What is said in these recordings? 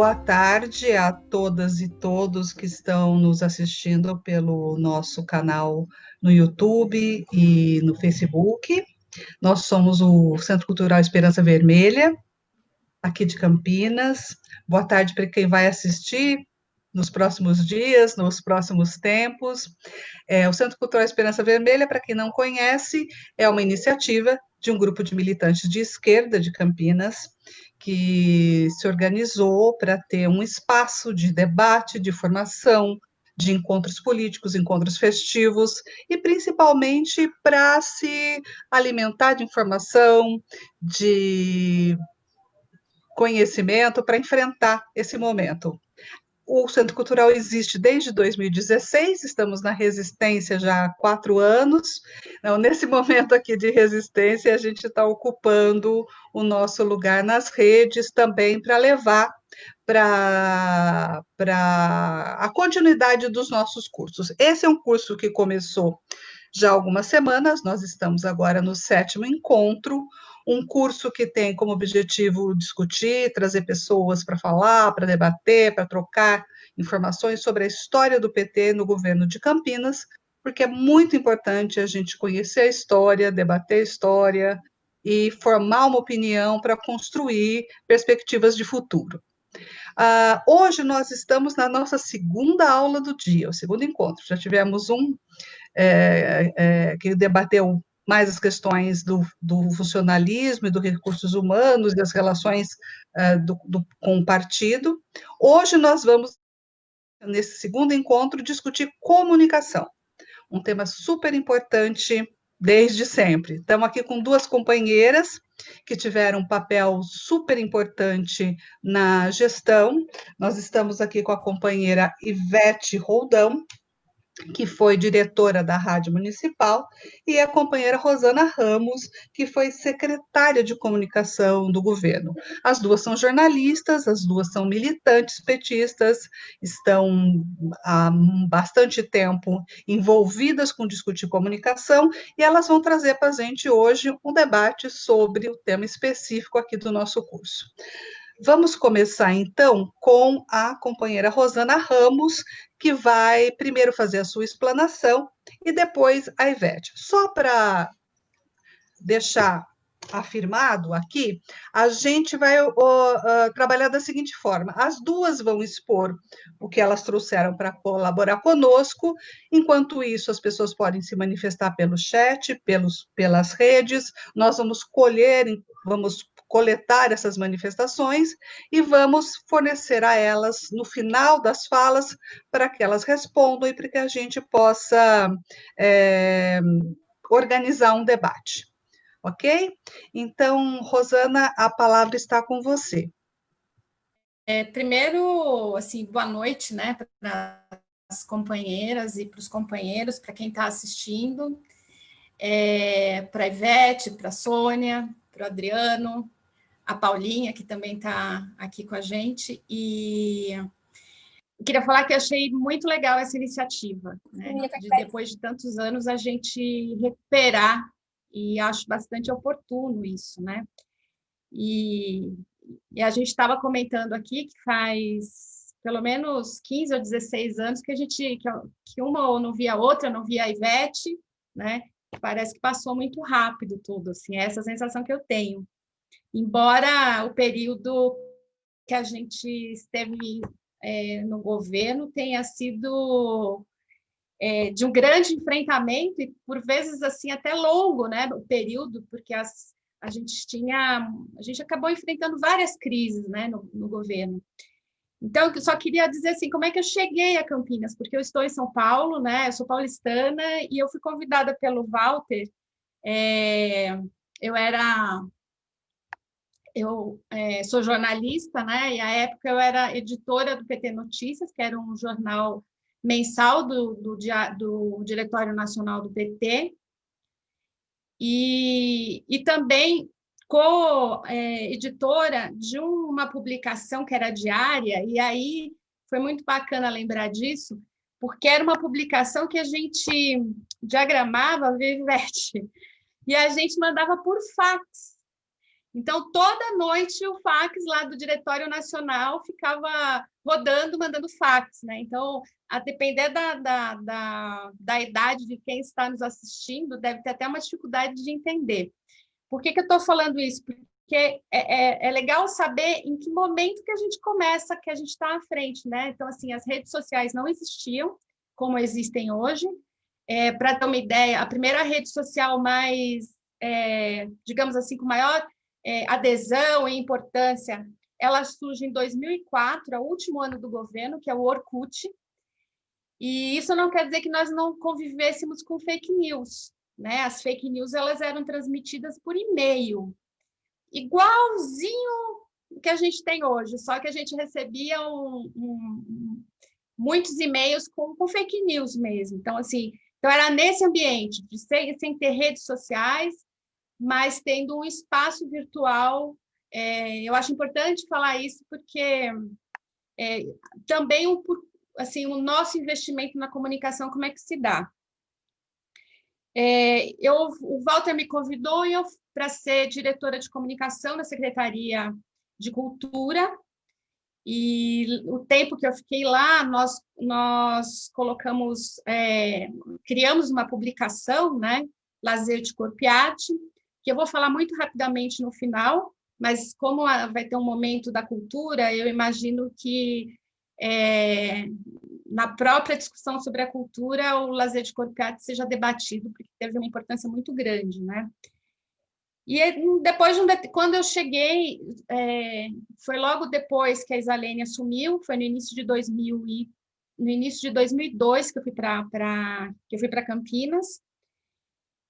Boa tarde a todas e todos que estão nos assistindo pelo nosso canal no YouTube e no Facebook. Nós somos o Centro Cultural Esperança Vermelha, aqui de Campinas. Boa tarde para quem vai assistir nos próximos dias, nos próximos tempos. É, o Centro Cultural Esperança Vermelha, para quem não conhece, é uma iniciativa de um grupo de militantes de esquerda de Campinas que se organizou para ter um espaço de debate, de formação, de encontros políticos, encontros festivos, e principalmente para se alimentar de informação, de conhecimento, para enfrentar esse momento. O Centro Cultural existe desde 2016, estamos na resistência já há quatro anos. Então, nesse momento aqui de resistência, a gente está ocupando o nosso lugar nas redes também para levar para a continuidade dos nossos cursos. Esse é um curso que começou já há algumas semanas, nós estamos agora no sétimo encontro, um curso que tem como objetivo discutir, trazer pessoas para falar, para debater, para trocar informações sobre a história do PT no governo de Campinas, porque é muito importante a gente conhecer a história, debater a história e formar uma opinião para construir perspectivas de futuro. Uh, hoje nós estamos na nossa segunda aula do dia, o segundo encontro. Já tivemos um é, é, que debateu mais as questões do, do, funcionalismo e dos recursos humanos e das relações uh, do, do, com o partido. Hoje nós vamos, nesse segundo encontro, discutir comunicação, um tema super importante desde sempre. Estamos aqui com duas companheiras que tiveram um papel super importante na gestão. Nós estamos aqui com a companheira Ivete Roldão, que foi diretora da Rádio Municipal, e a companheira Rosana Ramos, que foi secretária de comunicação do governo. As duas são jornalistas, as duas são militantes petistas, estão há bastante tempo envolvidas com discutir comunicação, e elas vão trazer para a gente hoje um debate sobre o tema específico aqui do nosso curso. Vamos começar então com a companheira Rosana Ramos, que vai primeiro fazer a sua explanação e depois a Ivete. Só para deixar afirmado aqui, a gente vai uh, uh, trabalhar da seguinte forma: as duas vão expor o que elas trouxeram para colaborar conosco, enquanto isso, as pessoas podem se manifestar pelo chat, pelos, pelas redes, nós vamos colher, vamos coletar essas manifestações e vamos fornecer a elas no final das falas para que elas respondam e para que a gente possa é, organizar um debate. Ok? Então, Rosana, a palavra está com você. É, primeiro, assim, boa noite, né, para as companheiras e para os companheiros, para quem está assistindo, é, para a Ivete, para a Sônia, para o Adriano, a Paulinha, que também está aqui com a gente, e queria falar que achei muito legal essa iniciativa, né? de depois de tantos anos a gente recuperar, e acho bastante oportuno isso, né? E, e a gente estava comentando aqui que faz pelo menos 15 ou 16 anos que a gente que, que uma ou não via a outra, não via a Ivete, né? Parece que passou muito rápido tudo, assim, é essa sensação que eu tenho embora o período que a gente esteve é, no governo tenha sido é, de um grande enfrentamento e por vezes assim até longo, né, o período, porque as, a gente tinha, a gente acabou enfrentando várias crises, né, no, no governo. Então, eu só queria dizer assim, como é que eu cheguei a Campinas? Porque eu estou em São Paulo, né? Eu sou paulistana e eu fui convidada pelo Walter. É, eu era eu é, sou jornalista, né? E à época eu era editora do PT Notícias, que era um jornal mensal do, do, do Diretório Nacional do PT, e, e também co-editora de uma publicação que era diária, e aí foi muito bacana lembrar disso, porque era uma publicação que a gente diagramava, Vivete, e a gente mandava por fax. Então, toda noite o fax lá do Diretório Nacional ficava rodando, mandando fax, né? Então, a depender da, da, da, da idade de quem está nos assistindo, deve ter até uma dificuldade de entender. Por que, que eu estou falando isso? Porque é, é, é, legal saber em que momento que a gente começa, que a gente está à frente, né? Então, assim, as redes sociais não existiam como existem hoje. É, Para ter uma ideia, a primeira rede social mais, é, digamos assim, com maior é, adesão e importância, ela surge em 2004, é o último ano do governo, que é o Orkut. E isso não quer dizer que nós não convivêssemos com fake news. Né? As fake news elas eram transmitidas por e-mail, igualzinho que a gente tem hoje, só que a gente recebia um, um, muitos e-mails com, com, fake news mesmo. Então, assim, então era nesse ambiente, sem, sem ter redes sociais, mas tendo um espaço virtual. É, eu acho importante falar isso porque é, também o, assim, o nosso investimento na comunicação, como é que se dá? É, eu, o Walter me convidou para ser diretora de comunicação da Secretaria de Cultura, e o tempo que eu fiquei lá, nós, nós colocamos, é, criamos uma publicação, né, Lazer de Corpo e Arte, que eu vou falar muito rapidamente no final, mas como vai ter um momento da cultura, eu imagino que é, na própria discussão sobre a cultura, o lazer de corpo arte seja debatido, porque teve uma importância muito grande, né? E depois, de um, quando eu cheguei, é, foi logo depois que a Isalene assumiu, foi no início de 2000 e, no início de 2002 que eu fui para que eu fui para Campinas,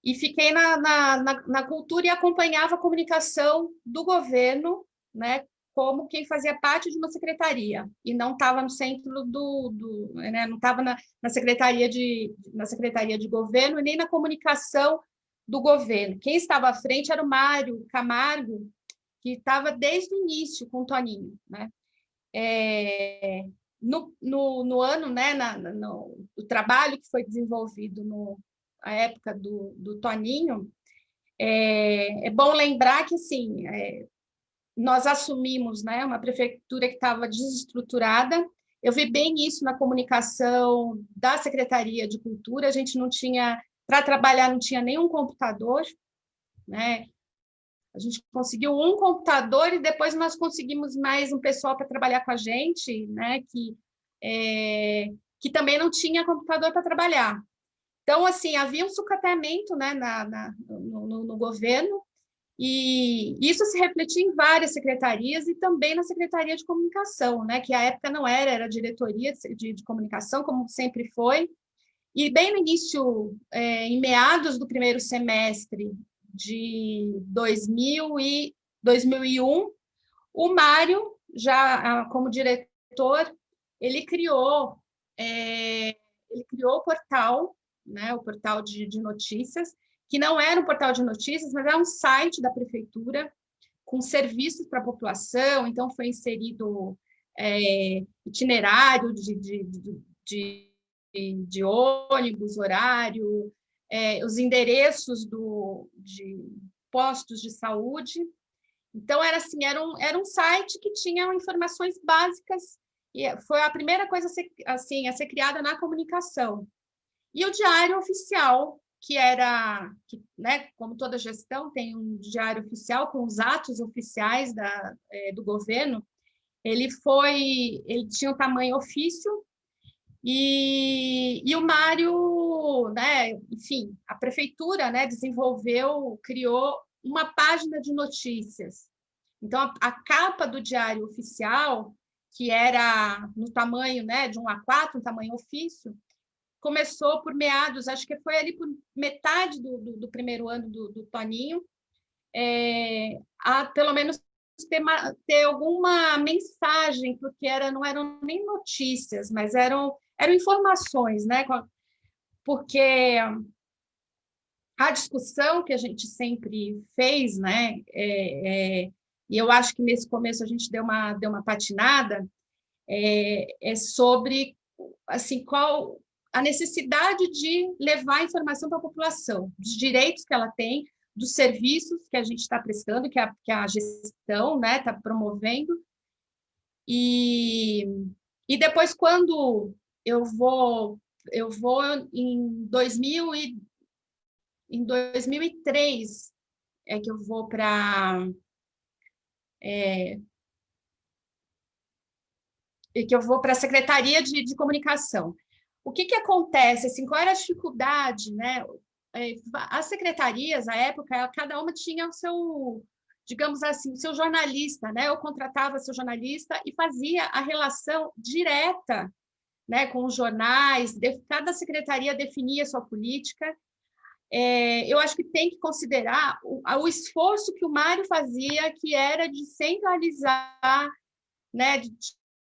e fiquei na, na, na, na, cultura e acompanhava a comunicação do governo, né, como quem fazia parte de uma secretaria e não estava no centro do, do né, não estava na, na secretaria de na secretaria de governo nem na comunicação do governo. Quem estava à frente era o Mário Camargo, que estava desde o início com o Toninho, né? É, no, no, no, ano, né, na, no, o trabalho que foi desenvolvido no, a época do, do Toninho, é, é, bom lembrar que, assim, é, nós assumimos né, uma prefeitura que estava desestruturada, eu vi bem isso na comunicação da Secretaria de Cultura, a gente não tinha, para trabalhar, não tinha nenhum computador, né? A gente conseguiu um computador e depois nós conseguimos mais um pessoal para trabalhar com a gente, né? Que, é, que também não tinha computador para trabalhar. Então, assim, havia um sucateamento né, na, na no, no, no, governo, e isso se refletia em várias secretarias e também na Secretaria de Comunicação, né, que à época não era, era diretoria de, de comunicação, como sempre foi. E bem no início, é, em meados do primeiro semestre de 2000 e 2001, o Mário, já como diretor, ele criou, é, ele criou o portal né, o portal de, de notícias, que não era um portal de notícias, mas era um site da prefeitura com serviços para a população, então foi inserido é, itinerário de, de, de, de, ônibus, horário, é, os endereços do, de postos de saúde. Então, era assim, era um, era um site que tinha informações básicas, e foi a primeira coisa a ser, assim, a ser criada na comunicação. E o diário oficial, que era, que, né, como toda gestão, tem um diário oficial com os atos oficiais da, é, do governo, ele foi, ele tinha o um tamanho ofício, e, e o Mário, né, enfim, a prefeitura né, desenvolveu, criou uma página de notícias. Então, a, a capa do diário oficial, que era no tamanho né, de um A4, um tamanho ofício, começou por meados, acho que foi ali por metade do, do, do primeiro ano do, do Toninho, é, a pelo menos ter, ter, alguma mensagem, porque era, não eram nem notícias, mas eram, eram informações, né? Porque a discussão que a gente sempre fez, né? É, é, e eu acho que nesse começo a gente deu uma, deu uma patinada, é, é sobre assim qual a necessidade de levar informação para a população, dos direitos que ela tem, dos serviços que a gente está prestando, que a, que a gestão está né, tá promovendo. E, e depois, quando eu vou, eu vou em 2000 e, em 2003, é que eu vou para... É, que eu vou para a Secretaria de, de Comunicação. O que, que acontece? Assim, qual era a dificuldade? Né? É, as secretarias, à época, cada uma tinha o seu, digamos assim, o seu jornalista, né? Eu contratava seu jornalista e fazia a relação direta né, com os jornais, cada secretaria definia sua política. É, eu acho que tem que considerar o, o, esforço que o Mário fazia, que era de centralizar, né, de,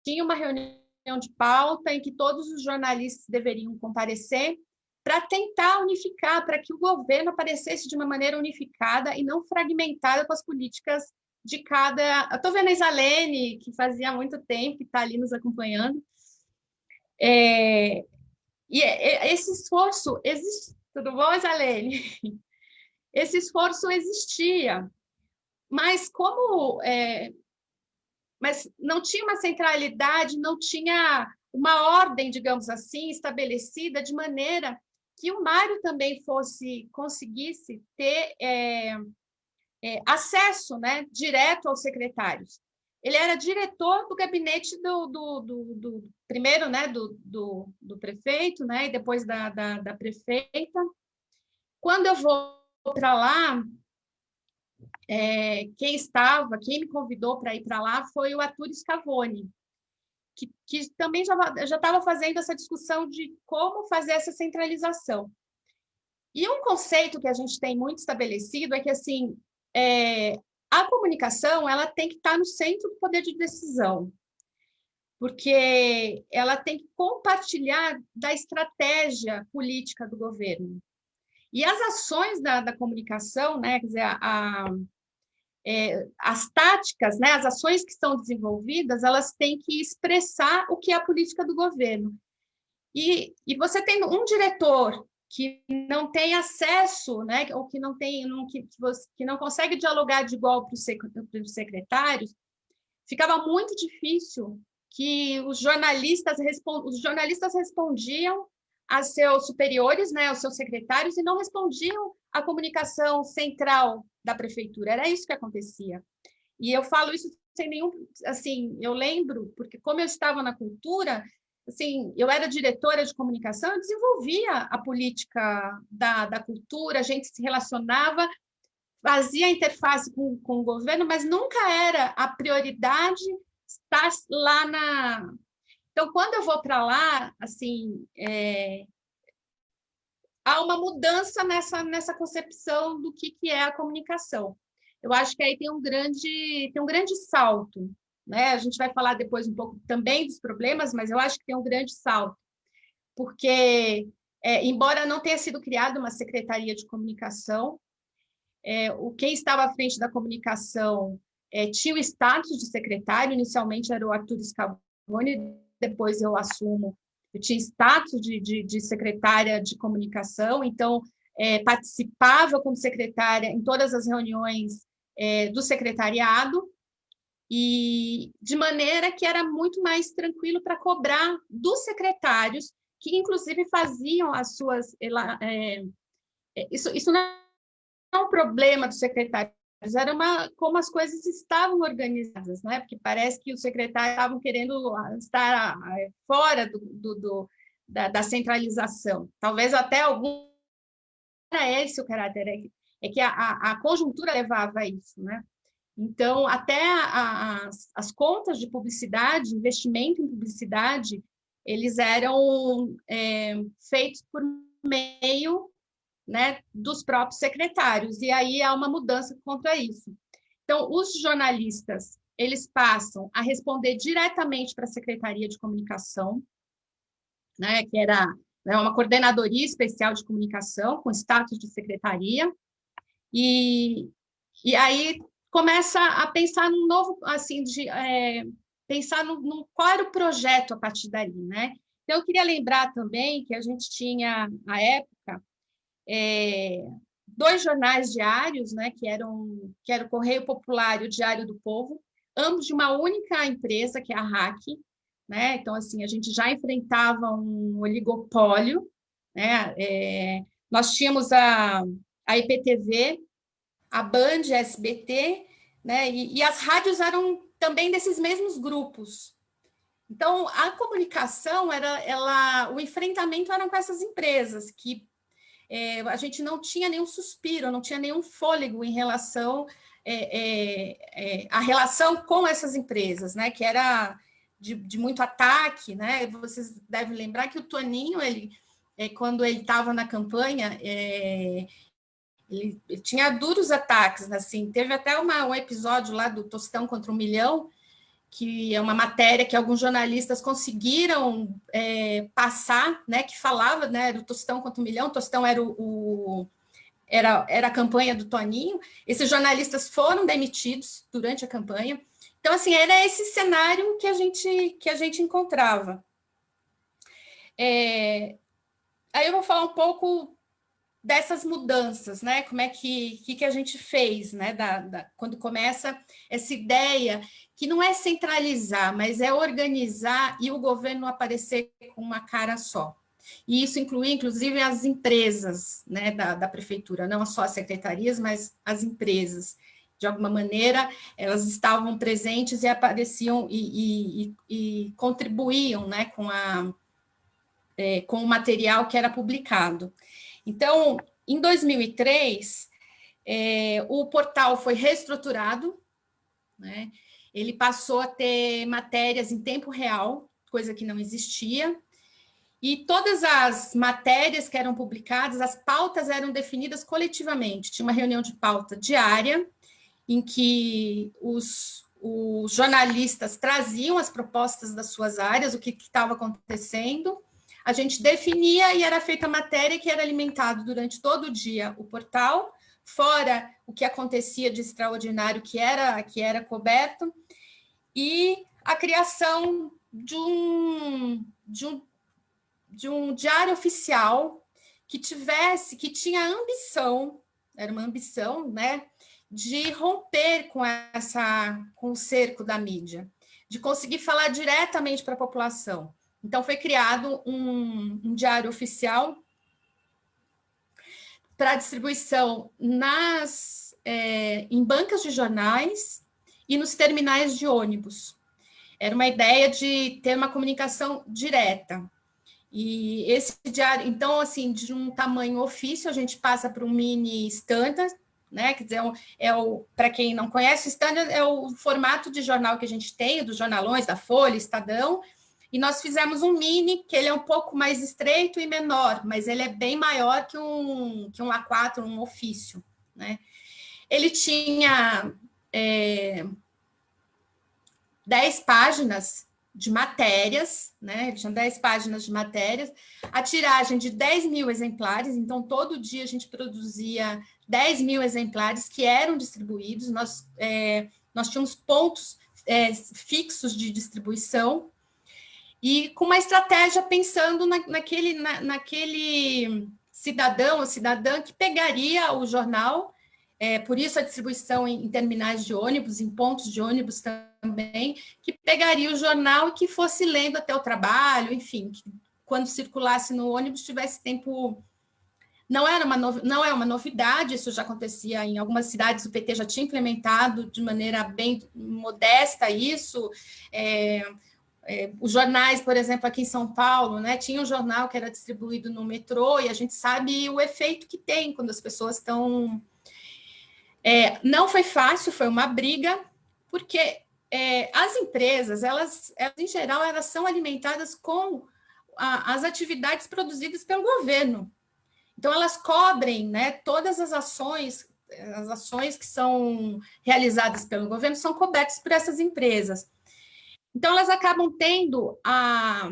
tinha uma reunião de pauta em que todos os jornalistas deveriam comparecer para tentar unificar, para que o governo aparecesse de uma maneira unificada e não fragmentada com as políticas de cada... Estou vendo a Isalene, que fazia muito tempo que está ali nos acompanhando. É... E esse esforço existe. Tudo bom, Isalene? Esse esforço existia, mas como é, mas não tinha uma centralidade, não tinha uma ordem, digamos assim, estabelecida de maneira que o Mário também fosse conseguisse ter é, é, acesso né, direto aos secretários. Ele era diretor do gabinete do, do, do, do primeiro né, do, prefeito, né, e depois da, da, da prefeita. Quando eu vou para lá, é, quem estava, quem me convidou para ir para lá foi o Arthur Scavone, que, que também já estava fazendo essa discussão de como fazer essa centralização. E um conceito que a gente tem muito estabelecido é que assim é, a comunicação ela tem que estar no centro do poder de decisão, porque ela tem que compartilhar da estratégia política do governo. E as ações da, da comunicação, né, quer dizer, a é, as táticas, né, as ações que são desenvolvidas, elas têm que expressar o que é a política do governo. E, e você tem um diretor que não tem acesso, né, ou que não tem, não, que, que não consegue dialogar de igual para os secretários, ficava muito difícil que os jornalistas, os jornalistas respondiam a seus superiores, né, aos seus secretários, e não respondiam à comunicação central da prefeitura. Era isso que acontecia. E eu falo isso sem nenhum... Assim, eu lembro, porque como eu estava na cultura, assim, eu era diretora de comunicação, eu desenvolvia a política da, da cultura, a gente se relacionava, fazia interface com, com o governo, mas nunca era a prioridade estar lá na, então, quando eu vou para lá, assim, é, há uma mudança nessa, nessa concepção do que, que é a comunicação. Eu acho que aí tem um grande, tem um grande salto. Né? A gente vai falar depois um pouco também dos problemas, mas eu acho que tem um grande salto. Porque, é, embora não tenha sido criada uma secretaria de comunicação, é, o quem estava à frente da comunicação é, tinha o status de secretário, inicialmente era o Arthur Scavone, depois eu assumo, eu tinha status de, de, de secretária de comunicação, então é, participava como secretária em todas as reuniões é, do secretariado, e de maneira que era muito mais tranquilo para cobrar dos secretários, que inclusive faziam as suas... É, é, isso, isso não é um problema do secretário, era uma, como as coisas estavam organizadas, né? porque parece que os secretários estavam querendo ah, estar ah, fora do, do, do da, da, centralização. Talvez até algum... Era esse o caráter, é que, é a, a, conjuntura levava a isso. Né? Então, até a, as, as contas de publicidade, investimento em publicidade, eles eram é, feitos por meio né, dos próprios secretários, e aí há uma mudança contra isso. Então, os jornalistas, eles passam a responder diretamente para a Secretaria de Comunicação, né, que era né, uma coordenadoria especial de comunicação, com status de secretaria, e, e aí começa a pensar num novo, assim, de é, pensar no, no, qual era o projeto a partir dali, né? Então, eu queria lembrar também que a gente tinha, na época, é, dois jornais diários, né, que eram que era o Correio Popular e o Diário do Povo, ambos de uma única empresa, que é a RAC, né? Então assim, a gente já enfrentava um oligopólio, né? É, nós tínhamos a, a IPTV, a Band, a SBT, né? E, e as rádios eram também desses mesmos grupos. Então, a comunicação era, ela, o enfrentamento era com essas empresas que é, a gente não tinha nenhum suspiro, não tinha nenhum fôlego em relação é, é, é, a relação com essas empresas, né? Que era de, de, muito ataque, né? Vocês devem lembrar que o Toninho, ele, é, quando ele estava na campanha, é, ele, ele, tinha duros ataques, assim. Teve até uma, um episódio lá do Tostão contra um Milhão, que é uma matéria que alguns jornalistas conseguiram é, passar, né, que falava, né, do Tostão contra o Milhão, Tostão era o, o, era, era a campanha do Toninho, esses jornalistas foram demitidos durante a campanha, então, assim, era esse cenário que a gente, que a gente encontrava. É, aí eu vou falar um pouco dessas mudanças, né? Como é que, que, que a gente fez, né? Da, da, quando começa essa ideia que não é centralizar, mas é organizar e o governo aparecer com uma cara só. E isso inclui, inclusive, as empresas né, da, da prefeitura, não só as secretarias, mas as empresas. De alguma maneira, elas estavam presentes e apareciam e, e, e contribuíam né, com, a, é, com o material que era publicado. Então, em 2003, é, o portal foi reestruturado, né? ele passou a ter matérias em tempo real, coisa que não existia, e todas as matérias que eram publicadas, as pautas eram definidas coletivamente. Tinha uma reunião de pauta diária, em que os, os jornalistas traziam as propostas das suas áreas, o que estava acontecendo, a gente definia e era feita a matéria que era alimentado durante todo o dia o portal, fora o que acontecia de extraordinário que era, que era coberto, e a criação de um, de um, de um diário oficial que tivesse, que tinha ambição, era uma ambição, né, de romper com essa, com o cerco da mídia, de conseguir falar diretamente para a população. Então, foi criado um, um diário oficial para distribuição nas, é, em bancas de jornais e nos terminais de ônibus. Era uma ideia de ter uma comunicação direta. E esse diário, então, assim, de um tamanho ofício, a gente passa para um mini standard, né? Quer dizer, é o, para quem não conhece, o standard é o formato de jornal que a gente tem, dos jornalões, da Folha, Estadão, e nós fizemos um mini, que ele é um pouco mais estreito e menor, mas ele é bem maior que um, que um A4, um ofício. Né? Ele tinha é, 10 páginas de matérias, né? Ele tinha 10 páginas de matérias, a tiragem de 10 mil exemplares, então todo dia a gente produzia 10 mil exemplares que eram distribuídos, nós, é, nós tínhamos pontos é, fixos de distribuição, e com uma estratégia pensando na, naquele, na, naquele cidadão ou cidadã que pegaria o jornal, é, por isso a distribuição em, em, terminais de ônibus, em pontos de ônibus também, que pegaria o jornal e que fosse lendo até o trabalho, enfim, que quando circulasse no ônibus tivesse tempo... Não, era uma não é uma novidade, isso já acontecia em algumas cidades, o PT já tinha implementado de maneira bem modesta isso, é, é, os jornais, por exemplo, aqui em São Paulo, né, tinha um jornal que era distribuído no metrô e a gente sabe o efeito que tem quando as pessoas estão... É, não foi fácil, foi uma briga, porque é, as empresas, elas, elas, em geral, elas são alimentadas com a, as atividades produzidas pelo governo. Então, elas cobrem né, todas as ações, as ações que são realizadas pelo governo são cobertas por essas empresas. Então, elas acabam tendo a,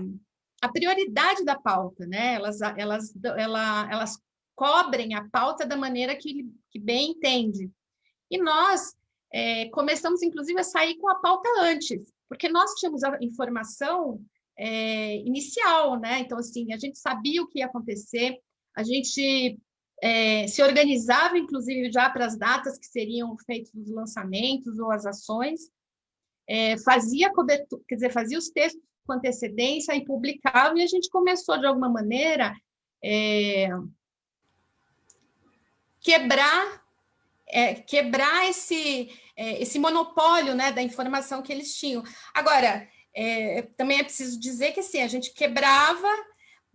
a prioridade da pauta, né? Elas, elas, ela, elas cobrem a pauta da maneira que, que bem entende. E nós é, começamos, inclusive, a sair com a pauta antes, porque nós tínhamos a informação é, inicial, né? Então, assim, a gente sabia o que ia acontecer, a gente é, se organizava, inclusive, já para as datas que seriam feitos os lançamentos ou as ações, é, fazia cobertura, quer dizer, fazia os textos com antecedência e publicava, e a gente começou, de alguma maneira, é, quebrar é, quebrar esse, é, esse monopólio né, da informação que eles tinham. Agora, é, também é preciso dizer que assim, a gente quebrava,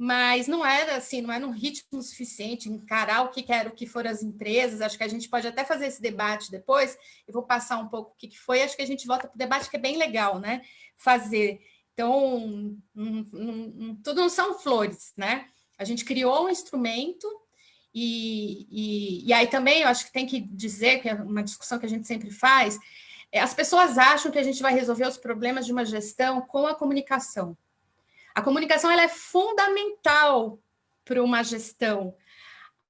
mas não era assim, não era um ritmo suficiente, encarar o que era o que foram as empresas. Acho que a gente pode até fazer esse debate depois. Eu vou passar um pouco o que foi, acho que a gente volta para o debate que é bem legal, né? Fazer. Então, um, um, tudo não são flores, né? A gente criou um instrumento e, e, e, aí também eu acho que tem que dizer, que é uma discussão que a gente sempre faz, é, as pessoas acham que a gente vai resolver os problemas de uma gestão com a comunicação. A comunicação ela é fundamental para uma gestão.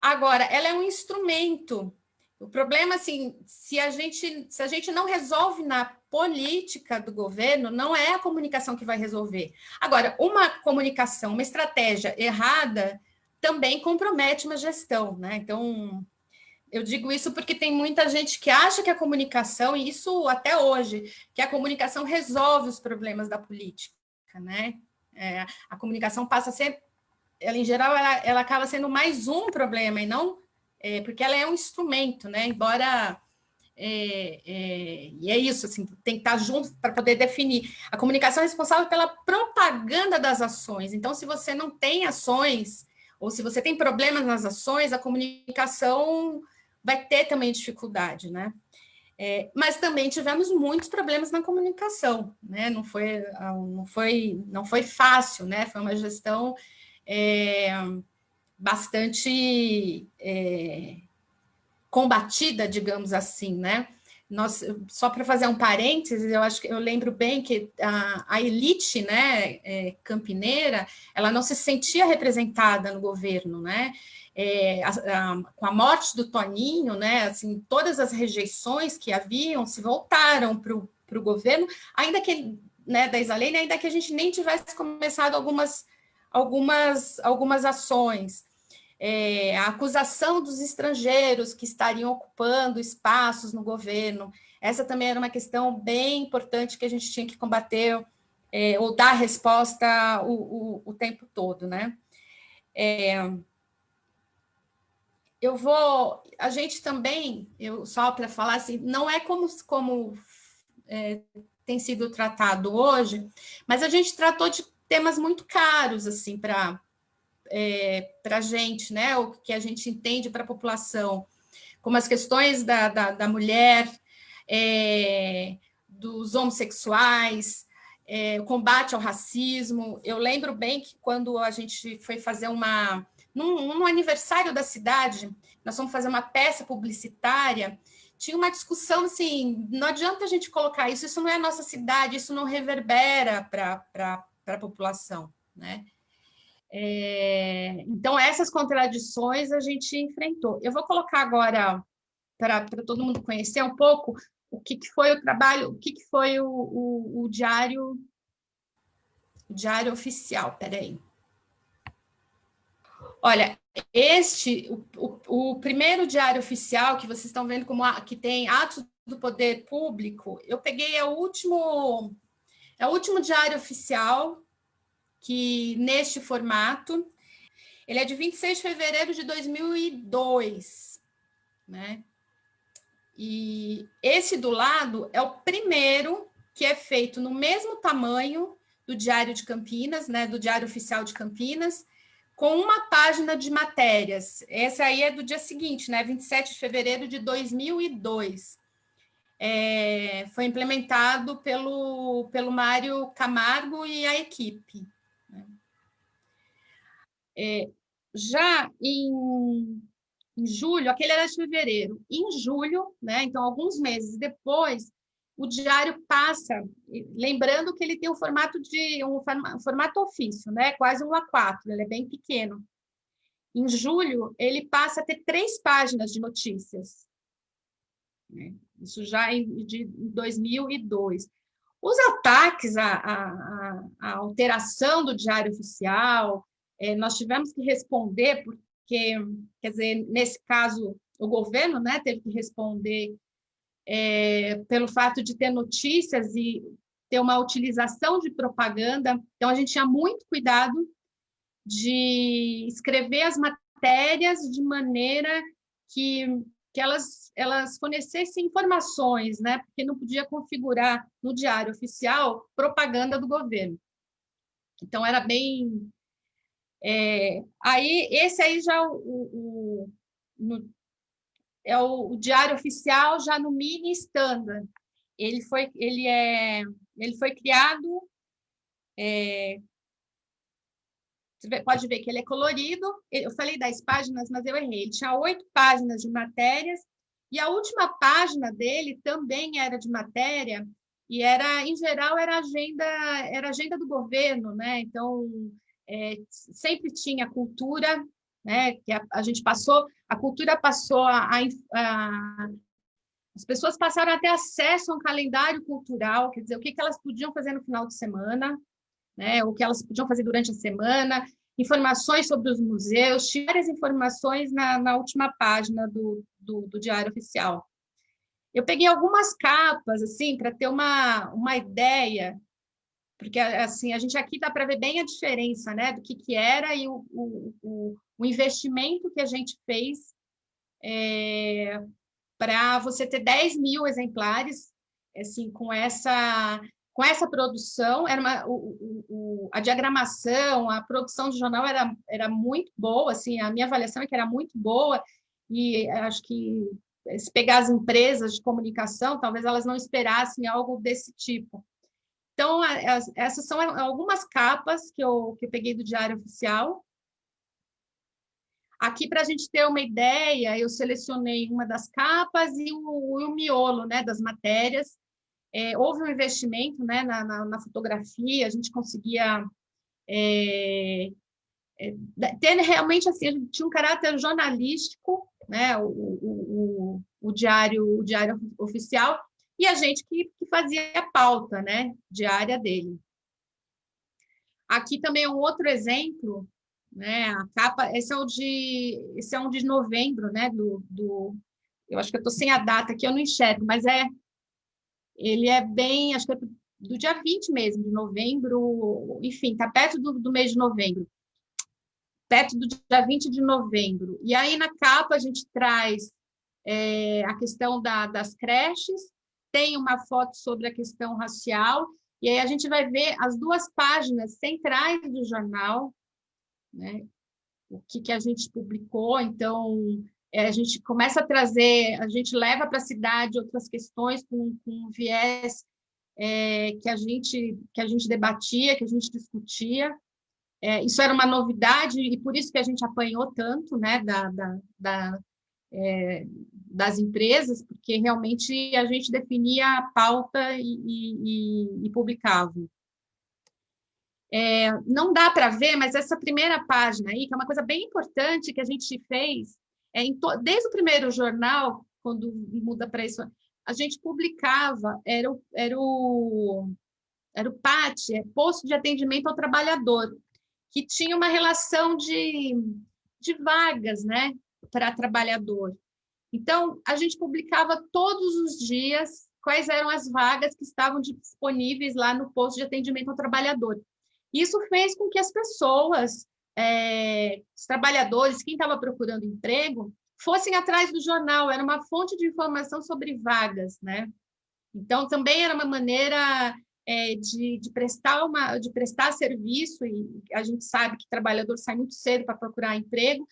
Agora, ela é um instrumento. O problema, assim, se a gente, se a gente não resolve na política do governo, não é a comunicação que vai resolver. Agora, uma comunicação, uma estratégia errada, também compromete uma gestão, né? Então, eu digo isso porque tem muita gente que acha que a comunicação, e isso até hoje, que a comunicação resolve os problemas da política, né? É, a comunicação passa a ser, ela em geral, ela, ela acaba sendo mais um problema, e não, é, porque ela é um instrumento, né? Embora... É, é, e é isso, assim, tem que estar junto para poder definir. A comunicação é responsável pela propaganda das ações. Então, se você não tem ações ou se você tem problemas nas ações, a comunicação vai ter também dificuldade, né? É, mas também tivemos muitos problemas na comunicação, né? Não foi, não foi, não foi fácil, né? Foi uma gestão é, bastante é, combatida, digamos assim, né? Nós, só para fazer um parênteses, eu acho que eu lembro bem que a, a elite né, é, campineira ela não se sentia representada no governo, né? É, a, a, com a morte do Toninho, né, assim, todas as rejeições que haviam se voltaram para o governo, ainda que né, da Isalene, ainda que a gente nem tivesse começado algumas, algumas, algumas ações é, a acusação dos estrangeiros que estariam ocupando espaços no governo. Essa também era uma questão bem importante que a gente tinha que combater é, ou dar resposta o, o, o tempo todo, né? É, eu vou, a gente também, eu só para falar assim, não é como, como é, tem sido tratado hoje, mas a gente tratou de temas muito caros assim para é, para a gente, né, o que a gente entende para a população, como as questões da, da, da mulher, é, dos homossexuais, é, combate ao racismo. Eu lembro bem que quando a gente foi fazer uma... Num, num aniversário da cidade, nós fomos fazer uma peça publicitária, tinha uma discussão assim, não adianta a gente colocar isso, isso não é a nossa cidade, isso não reverbera para a população, né? É, então, essas contradições a gente enfrentou. Eu vou colocar agora, para todo mundo conhecer um pouco, o que, que foi o trabalho, o que, que foi o, o, o diário, o diário oficial, peraí. Olha, este, o, o, o, primeiro diário oficial que vocês estão vendo como que tem atos do poder público, eu peguei é o último, é o último diário oficial que neste formato, ele é de 26 de fevereiro de 2002, né? E esse do lado é o primeiro que é feito no mesmo tamanho do Diário de Campinas, né, do Diário Oficial de Campinas, com uma página de matérias. Essa aí é do dia seguinte, né, 27 de fevereiro de 2002. É, foi implementado pelo, pelo Mário Camargo e a equipe. É, já em, em, julho, aquele era de fevereiro, em julho, né, então alguns meses depois, o diário passa, lembrando que ele tem um formato de um formato ofício, né, quase um A4, ele é bem pequeno. Em julho, ele passa a ter três páginas de notícias. Né, isso já em de 2002. Os ataques à, à, à alteração do diário oficial, nós tivemos que responder, porque porque, quer dizer, nesse caso, o governo né, teve que responder é, pelo fato de ter notícias e ter uma utilização de propaganda. Então, a gente tinha muito cuidado de escrever as matérias de maneira que, que elas, elas fornecessem informações, né? porque não podia configurar no diário oficial propaganda do governo. Então, era bem... É, aí, esse aí já o, o, no, é o, o, diário oficial já no mini standard. Ele foi, ele é, ele foi criado é, pode ver que ele é colorido. Eu falei 10 páginas, mas eu errei. Ele tinha oito páginas de matérias, e a última página dele também era de matéria, e era, em geral, era agenda, era agenda do governo, né? Então, é, sempre tinha cultura, né? Que a, a, gente passou, a cultura passou a, a, as pessoas passaram a ter acesso a um calendário cultural, quer dizer, o que, que elas podiam fazer no final de semana, né, o que elas podiam fazer durante a semana, informações sobre os museus, tinha várias informações na, na última página do, do, do, Diário Oficial. Eu peguei algumas capas, assim, para ter uma, uma ideia, porque, assim, a gente aqui dá para ver bem a diferença, né, do que, que era e o, o, o, investimento que a gente fez é, para você ter 10 mil exemplares, assim, com essa com essa produção, era uma, o, o, a diagramação, a produção de jornal era, era muito boa, assim, a minha avaliação é que era muito boa, e acho que se pegar as empresas de comunicação, talvez elas não esperassem algo desse tipo. Então, as, essas são algumas capas que eu, que eu peguei do Diário Oficial. Aqui, para a gente ter uma ideia, eu selecionei uma das capas e o, o miolo né, das matérias, é, houve um investimento né, na, na, na, fotografia, a gente conseguia é, é, ter realmente assim, tinha um caráter jornalístico, né, o, o, o, o, diário, o diário oficial, e a gente que, que fazia a pauta né, diária dele. Aqui também é um outro exemplo, né, a capa, esse é o de, esse é um de novembro, né, do, do eu acho que eu estou sem a data aqui, eu não enxergo, mas é ele é bem, acho que é do dia 20 mesmo, de novembro, enfim, está perto do, do mês de novembro, perto do dia 20 de novembro. E aí, na capa, a gente traz é, a questão da, das creches, tem uma foto sobre a questão racial, e aí a gente vai ver as duas páginas centrais do jornal, né? o que, que a gente publicou, então, é, a gente começa a trazer, a gente leva para a cidade outras questões com, com viés é, que, a gente, que a gente debatia, que a gente discutia. É, isso era uma novidade e por isso que a gente apanhou tanto né, da, da, da é, das empresas, porque realmente a gente definia a pauta e, e, e publicava. É, não dá para ver, mas essa primeira página aí, que é uma coisa bem importante que a gente fez, é, desde o primeiro jornal, quando muda para isso, a gente publicava, era o, era o, era o PAT, é Posto de Atendimento ao Trabalhador, que tinha uma relação de, de vagas né, para trabalhador. Então, a gente publicava todos os dias quais eram as vagas que estavam disponíveis lá no posto de atendimento ao trabalhador. Isso fez com que as pessoas é, os trabalhadores, quem estava procurando emprego, fossem atrás do jornal, era uma fonte de informação sobre vagas, né? Então, também era uma maneira é, de, de, prestar uma, de prestar serviço, e a gente sabe que trabalhador sai muito cedo para procurar emprego,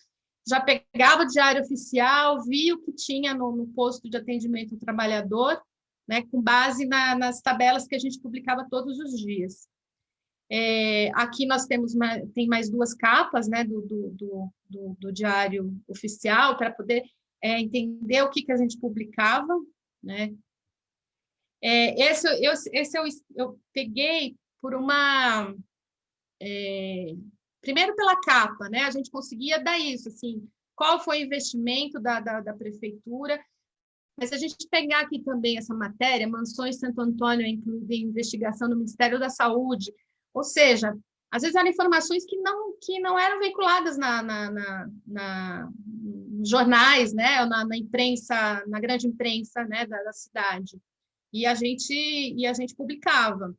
já pegava o diário oficial, via o que tinha no, no posto de atendimento ao trabalhador, né, com base na, nas tabelas que a gente publicava todos os dias. É, aqui nós temos uma, tem mais duas capas né, do, do, do, do diário oficial para poder é, entender o que, que a gente publicava. Né? É, esse eu, esse eu, eu peguei por uma... É, primeiro pela capa, né? a gente conseguia dar isso, assim, qual foi o investimento da, da, da prefeitura, mas se a gente pegar aqui também essa matéria, Mansões Santo Antônio incluída em investigação no Ministério da Saúde, ou seja, às vezes eram informações que não, que não eram veiculadas na, na, na, na jornais, né, na, na, imprensa, na grande imprensa né, da, da, cidade. E a, gente, e a gente publicava.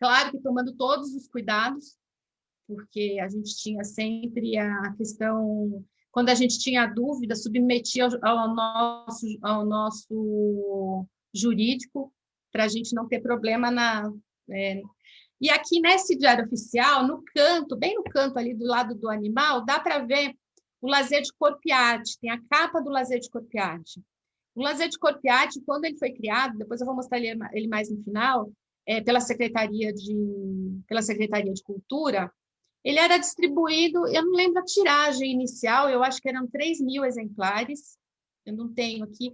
Claro que tomando todos os cuidados, porque a gente tinha sempre a questão, quando a gente tinha dúvida, submetia ao, ao nosso, ao nosso jurídico, para a gente não ter problema na, é, e aqui nesse diário oficial, no canto, bem no canto ali do lado do animal, dá para ver o lazer de corpo e arte, tem a capa do lazer de corpo e arte. O lazer de corpo e arte, quando ele foi criado, depois eu vou mostrar ele mais no final, é, pela Secretaria de pela Secretaria de Cultura, ele era distribuído, eu não lembro a tiragem inicial, eu acho que eram 3 mil exemplares, eu não tenho aqui,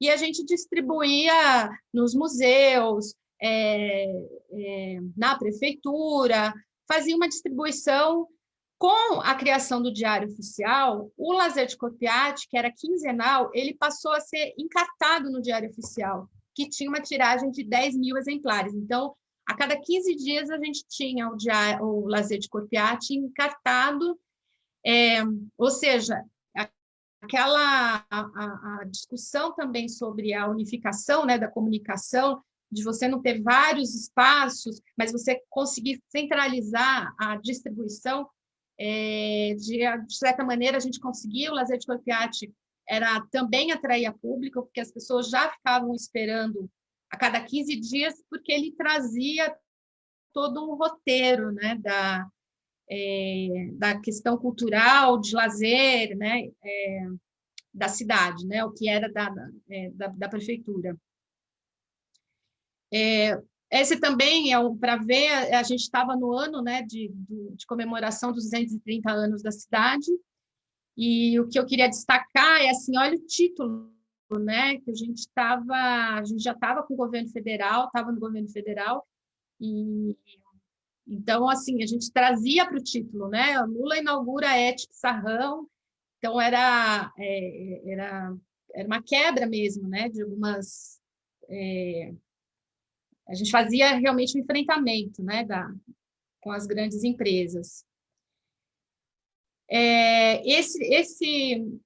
e a gente distribuía nos museus, é, é, na prefeitura, fazia uma distribuição com a criação do Diário Oficial, o Lazer de Copiate, que era quinzenal, ele passou a ser encartado no Diário Oficial, que tinha uma tiragem de 10 mil exemplares. Então, a cada 15 dias, a gente tinha o, diário, o Lazer de Copiate encartado, é, ou seja, aquela a, a, discussão também sobre a unificação né, da comunicação de você não ter vários espaços, mas você conseguir centralizar a distribuição, é, de, de, certa maneira, a gente conseguiu, o Lazer de Corpiati era também atrair a público, porque as pessoas já ficavam esperando a cada 15 dias, porque ele trazia todo um roteiro né, da, é, da questão cultural, de lazer, né, é, da cidade, né, o que era da, é, da, da prefeitura. É, esse também é um, para ver, a, gente estava no ano né, de, de comemoração dos 230 anos da cidade, e o que eu queria destacar é assim, olha o título, né, que a gente estava, a gente já estava com o governo federal, estava no governo federal, e então, assim, a gente trazia para o título, né, Lula inaugura a Sarrão, então era, é, era, era uma quebra mesmo, né, de algumas... É, a gente fazia realmente um enfrentamento né, da, com as grandes empresas. É, esse, esse,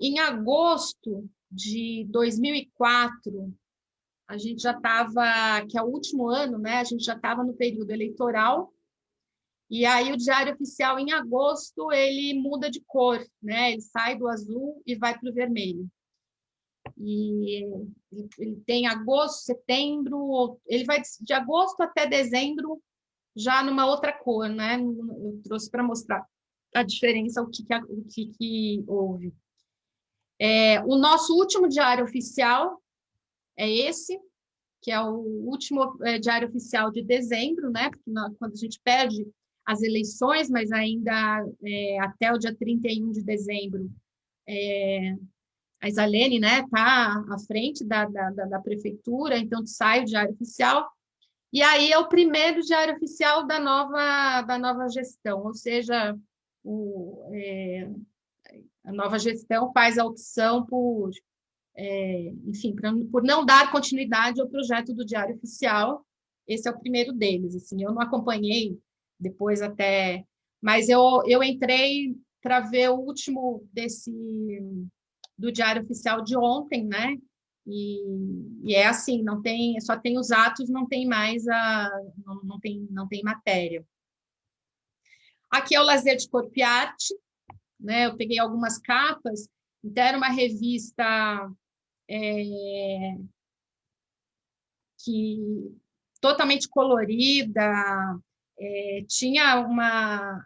em agosto de 2004, a gente já estava, que é o último ano, né, a gente já estava no período eleitoral, e aí o Diário Oficial, em agosto, ele muda de cor, né, ele sai do azul e vai para o vermelho e ele tem agosto, setembro, ele vai de agosto até dezembro já numa outra cor, né? Eu trouxe para mostrar a diferença, o que, que, o que, que houve. É, o nosso último diário oficial é esse, que é o último é, diário oficial de dezembro, né? Porque quando a gente perde as eleições, mas ainda é, até o dia 31 de dezembro, é, a Isalene está né, tá à frente da, da, da, prefeitura, então sai o diário oficial, e aí é o primeiro diário oficial da nova, da nova gestão, ou seja, o, é, a nova gestão faz a opção por, é, enfim, pra, por não dar continuidade ao projeto do diário oficial, esse é o primeiro deles, assim, eu não acompanhei depois até, mas eu, eu entrei para ver o último desse do Diário Oficial de ontem, né? E, e, é assim, não tem, só tem os atos, não tem mais a, não, não tem, não tem matéria. Aqui é o Lazer de Corpo e Arte, né? Eu peguei algumas capas, então era uma revista é, que totalmente colorida, é, tinha uma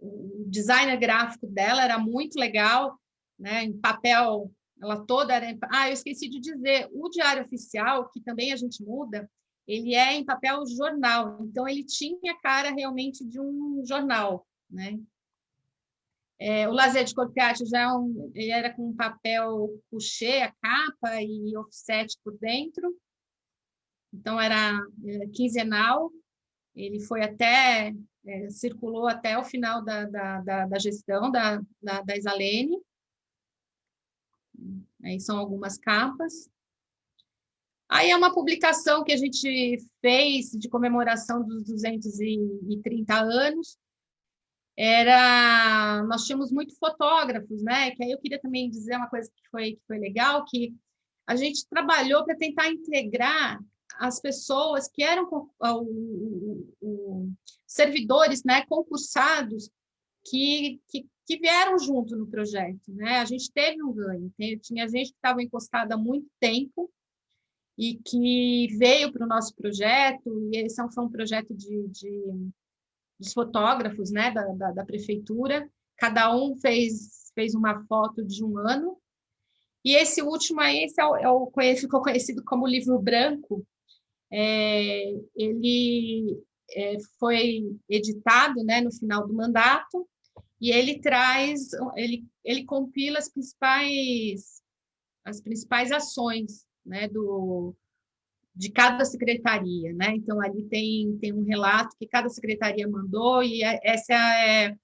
o designer gráfico dela era muito legal, né, em papel, ela toda era... Ah, eu esqueci de dizer, o Diário Oficial, que também a gente muda, ele é em papel jornal, então ele tinha cara realmente de um jornal, né? É, o Lazer de Corpiati já é um, era com papel couché, a capa e offset por dentro, então era é, quinzenal, ele foi até, é, circulou até o final da, da, da, da gestão da, da, da Isalene, Aí são algumas capas. Aí é uma publicação que a gente fez de comemoração dos 230 anos. Era, nós tínhamos muito fotógrafos, né? Que aí eu queria também dizer uma coisa que foi, que foi legal, que a gente trabalhou para tentar integrar as pessoas que eram o, servidores, né, concursados que, que, que, vieram junto no projeto, né? A gente teve um ganho, tinha gente que estava encostada há muito tempo e que veio para o nosso projeto, e esse foi um projeto de, de dos fotógrafos né, da, da, da, prefeitura, cada um fez, fez uma foto de um ano, e esse último aí, esse é o, é o ficou conhecido como livro branco, é, ele é, foi editado né, no final do mandato, e ele traz, ele, ele compila as principais, as principais ações né, do, de cada secretaria, né? Então ali tem, tem um relato que cada secretaria mandou e é, essa é,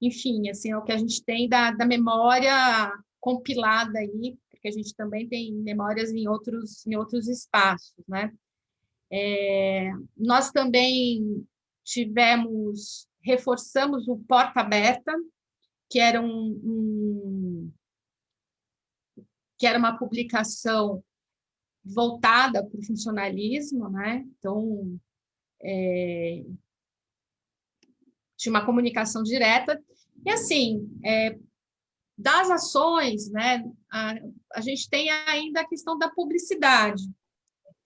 enfim, assim, é o que a gente tem da, da memória compilada aí, porque a gente também tem memórias em outros em outros espaços, né? É, nós também tivemos reforçamos o porta aberta, que era um, um que era uma publicação voltada para o funcionalismo, né? Então, é, tinha uma comunicação direta. E, assim, é, das ações, né, a, a, gente tem ainda a questão da publicidade.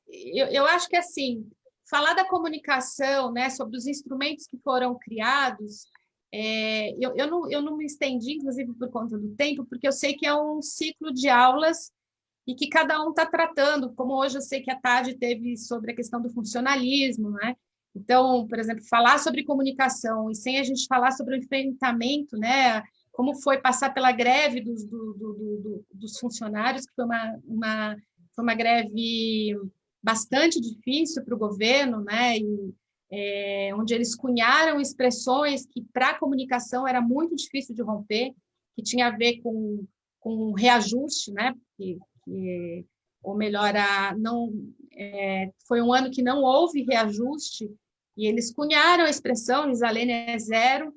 Eu, eu acho que, assim, falar da comunicação, né, sobre os instrumentos que foram criados, é, eu, eu, não, eu não me estendi, inclusive, por conta do tempo, porque eu sei que é um ciclo de aulas e que cada um está tratando, como hoje eu sei que a tarde teve sobre a questão do funcionalismo, né? Então, por exemplo, falar sobre comunicação e sem a gente falar sobre o enfrentamento, né? Como foi passar pela greve dos, do, do, do, dos funcionários, que foi uma, uma, foi uma greve bastante difícil para o governo, né? E, é, onde eles cunharam expressões que para a comunicação era muito difícil de romper, que tinha a ver com, com reajuste, né? Porque que, ou melhor, a, não, é, foi um ano que não houve reajuste, e eles cunharam a expressão, Isalene é zero,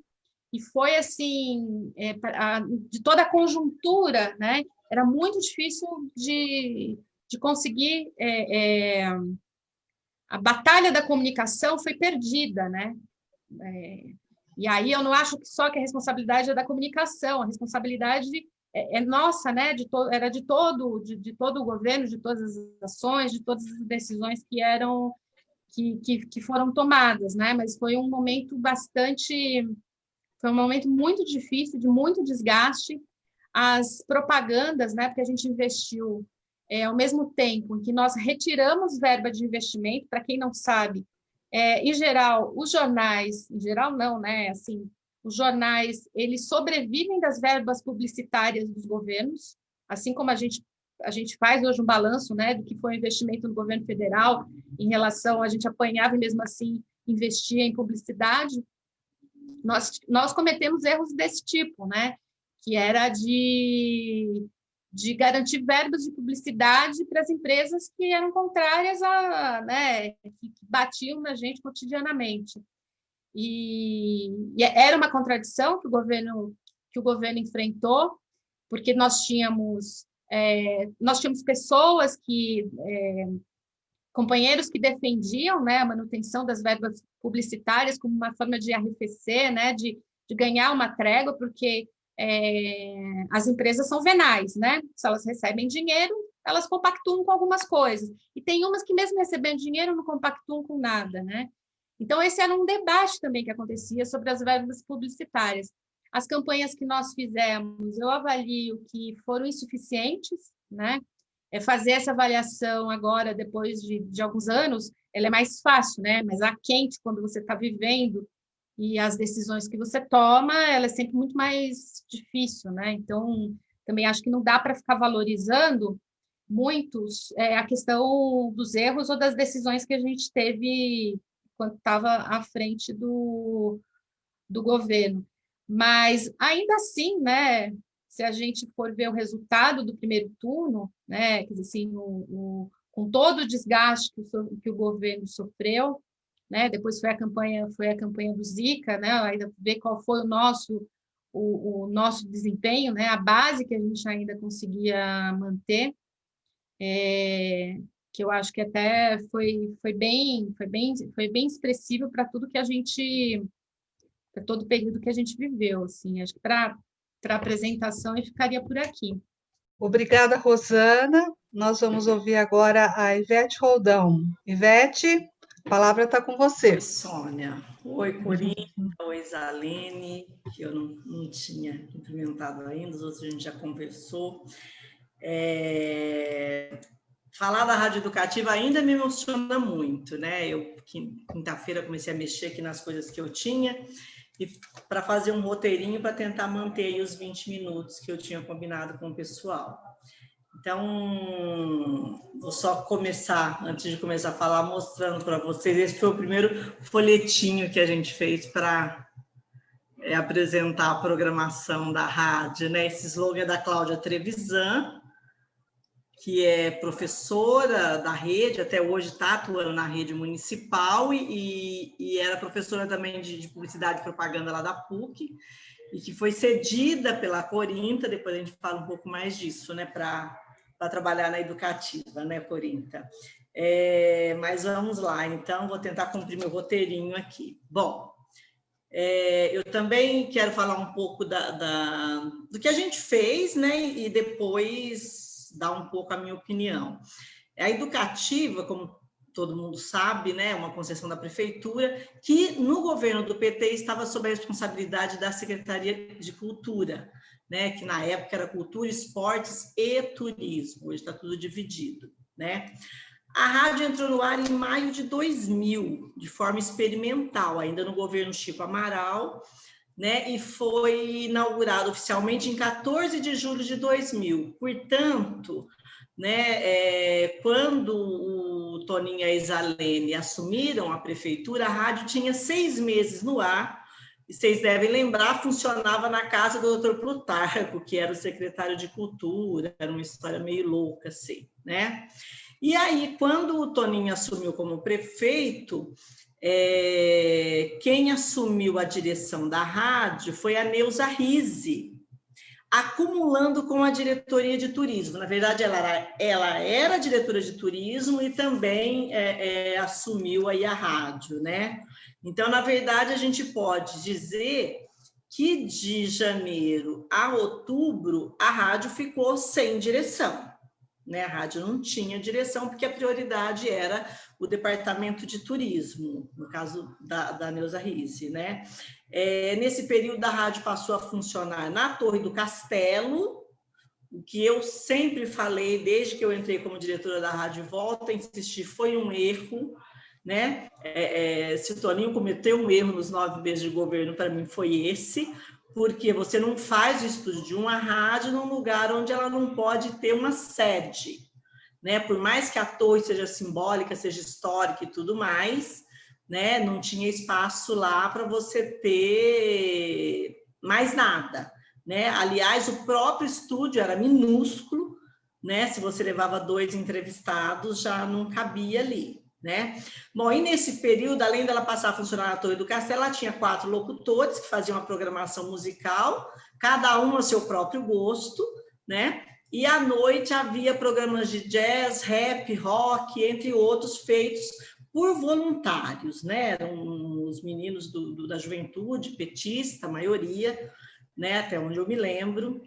e foi assim, é, a, de toda a conjuntura, né? era muito difícil de, de conseguir, é, é, a batalha da comunicação foi perdida, né? É, e aí eu não acho que só que a responsabilidade é da comunicação, a responsabilidade é, é nossa, né? De to, era de todo, de, de, todo o governo, de todas as ações, de todas as decisões que eram que, que, que foram tomadas, né? Mas foi um momento bastante, foi um momento muito difícil, de muito desgaste. As propagandas, né? Porque a gente investiu é, ao mesmo tempo em que nós retiramos verba de investimento, para quem não sabe, é, em geral, os jornais, em geral não, né? Assim, os jornais, eles sobrevivem das verbas publicitárias dos governos, assim como a gente a gente faz hoje um balanço, né, do que foi o investimento no governo federal em relação a gente apanhava e mesmo assim investia em publicidade. Nós nós cometemos erros desse tipo, né, que era de de garantir verbas de publicidade para as empresas que eram contrárias a, né, que batiam na gente cotidianamente. E, e era uma contradição que o governo que o governo enfrentou, porque nós tínhamos é, nós tínhamos pessoas que é, companheiros que defendiam né, a manutenção das verbas publicitárias como uma forma de arrefecer, né, de, de ganhar uma trégua, porque é, as empresas são venais, né? Se elas recebem dinheiro, elas compactuam com algumas coisas. E tem umas que, mesmo recebendo dinheiro, não compactuam com nada, né? Então, esse era um debate também que acontecia sobre as verbas publicitárias. As campanhas que nós fizemos, eu avalio que foram insuficientes, né? É fazer essa avaliação agora, depois de, de alguns anos, ela é mais fácil, né? Mas a quente, quando você está vivendo e as decisões que você toma, ela é sempre muito mais difícil, né? Então, também acho que não dá para ficar valorizando muitos é, a questão dos erros ou das decisões que a gente teve quando estava à frente do, do governo. Mas, ainda assim, né, se a gente for ver o resultado do primeiro turno, né, quer dizer, assim, o, o, com todo o desgaste que o, que o governo sofreu, né? Depois foi a campanha, foi a campanha do Zika, né? Ainda ver qual foi o nosso o, o, nosso desempenho, né? A base que a gente ainda conseguia manter, é, que eu acho que até foi foi bem foi bem foi bem expressivo para tudo que a gente para todo o período que a gente viveu, assim. Acho que para para apresentação eu ficaria por aqui. Obrigada, Rosana. Nós vamos ouvir agora a Ivete Roldão. Ivete, a palavra está com você. Oi, Sônia. Oi, Corinha. Oi, Zalene, que eu não, não tinha implementado ainda, os outros a gente já conversou. É... Falar da rádio educativa ainda me emociona muito, né? Eu, quinta-feira, comecei a mexer aqui nas coisas que eu tinha e para fazer um roteirinho para tentar manter os 20 minutos que eu tinha combinado com o pessoal. Então, vou só começar, antes de começar a falar, mostrando para vocês. Esse foi o primeiro folhetinho que a gente fez para é, apresentar a programação da rádio. Né? Esse slogan é da Cláudia Trevisan, que é professora da rede, até hoje está atuando na rede municipal e, e era professora também de, de, publicidade e propaganda lá da PUC, e que foi cedida pela Corinta, depois a gente fala um pouco mais disso, né, para trabalhar na educativa, né, Corinta? É, mas vamos lá, então, vou tentar cumprir meu roteirinho aqui. Bom, é, eu também quero falar um pouco da, da, do que a gente fez, né, e depois dar um pouco a minha opinião. A educativa, como todo mundo sabe, né, uma concessão da prefeitura, que no governo do PT estava sob a responsabilidade da Secretaria de Cultura, né, que na época era Cultura, Esportes e Turismo, hoje está tudo dividido, né? A rádio entrou no ar em maio de 2000, de forma experimental, ainda no governo Chico Amaral, né, e foi inaugurado oficialmente em 14 de julho de 2000. Portanto, né, é, quando o Toninho e a Isalene assumiram a prefeitura, a rádio tinha seis meses no ar, e vocês devem lembrar, funcionava na casa do doutor Plutarco, que era o secretário de Cultura, era uma história meio louca, assim, né? E aí, quando o Toninho assumiu como prefeito, é, quem assumiu a direção da rádio foi a Neuza Rise, acumulando com a diretoria de turismo. Na verdade, ela era, ela era diretora de turismo e também é, é, assumiu aí a rádio, né? Então, na verdade, a gente pode dizer que de janeiro a outubro a rádio ficou sem direção. Né? A rádio não tinha direção, porque a prioridade era o departamento de turismo, no caso da, da Neuza Risse. Né? É, nesse período, a rádio passou a funcionar na Torre do Castelo, o que eu sempre falei, desde que eu entrei como diretora da rádio, volta a insistir, foi um erro. Né? É, é, se o Toninho cometeu um erro nos nove meses de governo, para mim foi esse, porque você não faz o estúdio de uma rádio num lugar onde ela não pode ter uma sede, né? Por mais que a torre seja simbólica, seja histórica e tudo mais, né? Não tinha espaço lá para você ter mais nada, né? Aliás, o próprio estúdio era minúsculo, né? Se você levava dois entrevistados, já não cabia ali né? Bom, e nesse período, além dela passar a funcionar na Torre do Castelo, ela tinha quatro locutores que faziam uma programação musical, cada um a seu próprio gosto, né? E à noite havia programas de jazz, rap, rock, entre outros, feitos por voluntários, né? Eram os meninos do, do, da juventude, petista, a maioria, né? Até onde eu me lembro.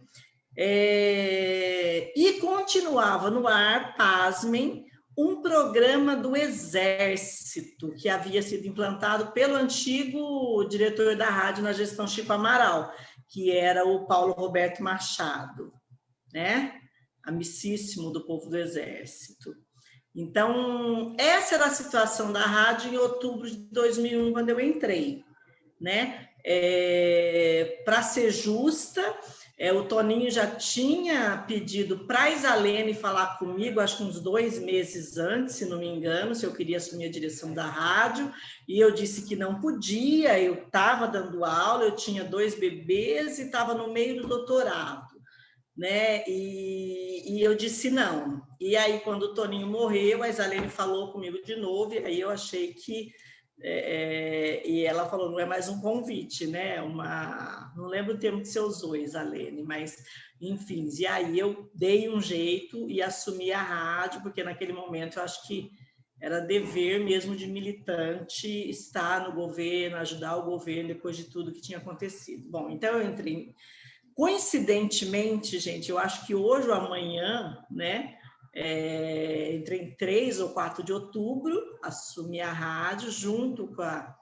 É... E continuava no ar, pasmem, um programa do Exército que havia sido implantado pelo antigo diretor da rádio na gestão Chico Amaral, que era o Paulo Roberto Machado, né? Amicíssimo do povo do Exército. Então, essa era a situação da rádio em outubro de 2001, quando eu entrei, né? É, Para ser justa, é, o Toninho já tinha pedido para a Isalene falar comigo, acho que uns dois meses antes, se não me engano, se eu queria assumir a direção da rádio, e eu disse que não podia, eu estava dando aula, eu tinha dois bebês e estava no meio do doutorado, né? E, e eu disse não, E aí, quando o Toninho morreu, a Isalene falou comigo de novo, e aí eu achei que é, é, e ela falou, não é mais um convite, né? Uma, não lembro o termo que você usou, Isalene, mas enfim. E aí eu dei um jeito e assumi a rádio, porque naquele momento eu acho que era dever mesmo de militante estar no governo, ajudar o governo depois de tudo que tinha acontecido. Bom, então eu entrei. Coincidentemente, gente, eu acho que hoje ou amanhã, né? É, entrei em 3 ou 4 de outubro, assumi a rádio junto com a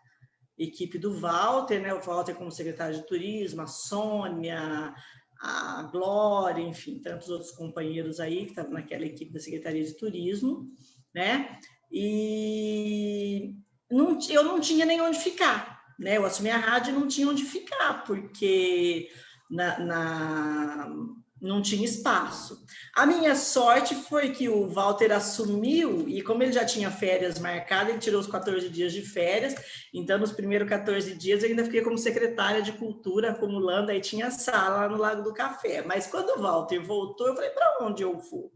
equipe do Walter, né? o Walter como secretário de turismo, a Sônia, a Glória, enfim, tantos outros companheiros aí que estavam naquela equipe da Secretaria de Turismo, né? E não, eu não tinha nem onde ficar, né? Eu assumi a rádio e não tinha onde ficar, porque na, na não tinha espaço. A minha sorte foi que o Walter assumiu, e como ele já tinha férias marcadas, ele tirou os 14 dias de férias, então nos primeiros 14 dias eu ainda fiquei como secretária de cultura, acumulando, aí tinha sala lá no Lago do Café. Mas quando o Walter voltou, eu falei, para onde eu vou?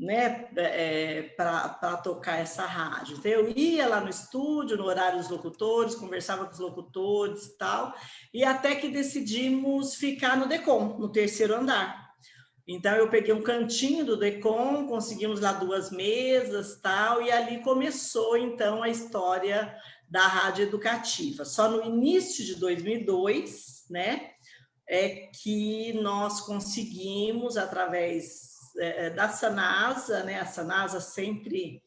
Né, é, para tocar essa rádio. Então, eu ia lá no estúdio, no horário dos locutores, conversava com os locutores e tal, e até que decidimos ficar no DECOM, no terceiro andar. Então, eu peguei um cantinho do DECOM, conseguimos lá duas mesas tal, e ali começou, então, a história da rádio educativa. Só no início de 2002, né, é que nós conseguimos, através é, é, da Sanasa, né? A Sanasa sempre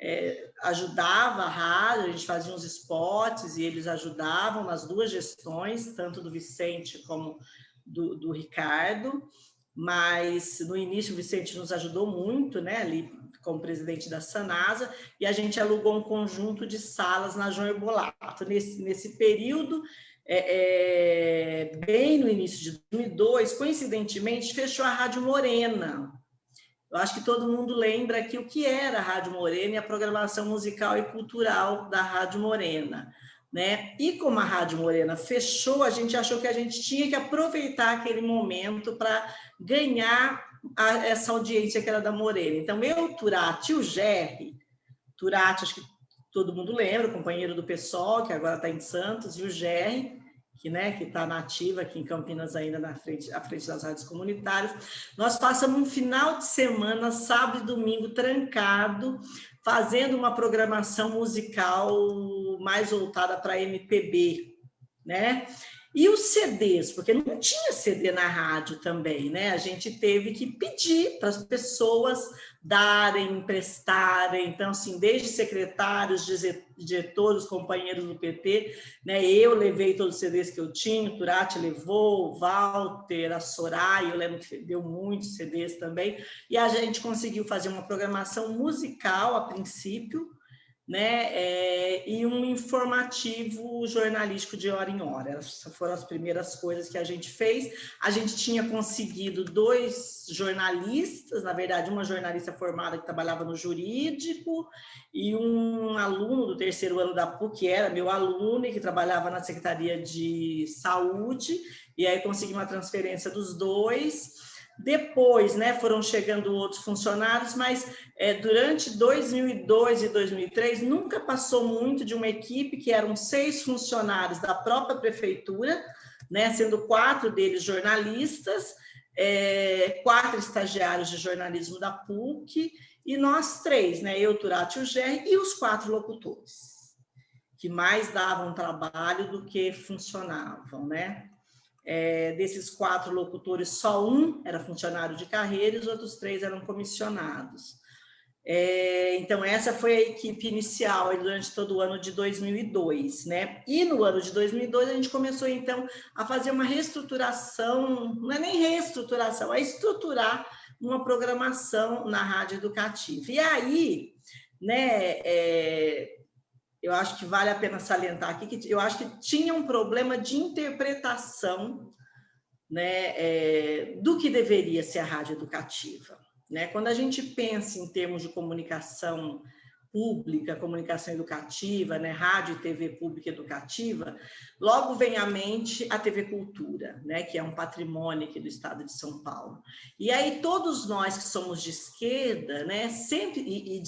é, ajudava a rádio, a gente fazia uns spots e eles ajudavam nas duas gestões, tanto do Vicente como do, do Ricardo, mas no início o Vicente nos ajudou muito, né, ali como presidente da Sanasa, e a gente alugou um conjunto de salas na João Herbolato. Nesse, nesse período, é, é, bem no início de 2002, coincidentemente, fechou a Rádio Morena, eu acho que todo mundo lembra aqui o que era a Rádio Morena e a programação musical e cultural da Rádio Morena. Né? E como a Rádio Morena fechou, a gente achou que a gente tinha que aproveitar aquele momento para ganhar a, essa audiência que era da Morena. Então, eu, Turati e o Gerry, Turati, acho que todo mundo lembra, companheiro do PSOL, que agora está em Santos, e o Gerry, que né, está nativa aqui em Campinas ainda na frente, à frente das rádios comunitárias. Nós passamos um final de semana, sábado e domingo, trancado, fazendo uma programação musical mais voltada para MPB, né? E os CDs, porque não tinha CD na rádio também, né? A gente teve que pedir para as pessoas darem, emprestarem. Então, assim, desde secretários, diretores, companheiros do PT, né? Eu levei todos os CDs que eu tinha, o Turati levou, o Walter, a Soraya, eu lembro que deu muitos CDs também. E a gente conseguiu fazer uma programação musical a princípio, né, é, e um informativo jornalístico de hora em hora. Essas foram as primeiras coisas que a gente fez. A gente tinha conseguido dois jornalistas, na verdade, uma jornalista formada que trabalhava no jurídico e um aluno do terceiro ano da PUC, que era meu aluno e que trabalhava na Secretaria de Saúde, e aí consegui uma transferência dos dois. Depois, né, foram chegando outros funcionários, mas é, durante 2002 e 2003 nunca passou muito de uma equipe que eram seis funcionários da própria prefeitura, né, sendo quatro deles jornalistas, é, quatro estagiários de jornalismo da PUC e nós três, né, eu, Turati e o Gerry, e os quatro locutores, que mais davam trabalho do que funcionavam, né? É, desses quatro locutores, só um era funcionário de carreira e os outros três eram comissionados. É, então, essa foi a equipe inicial durante todo o ano de 2002, né? E no ano de 2002 a gente começou, então, a fazer uma reestruturação, não é nem reestruturação, é estruturar uma programação na rádio educativa. E aí, né, é, eu acho que vale a pena salientar aqui que eu acho que tinha um problema de interpretação né, é, do que deveria ser a rádio educativa. Né? Quando a gente pensa em termos de comunicação pública, comunicação educativa, né, rádio e TV pública educativa, logo vem à mente a TV Cultura, né, que é um patrimônio aqui do estado de São Paulo. E aí todos nós que somos de esquerda, né, sempre e, e,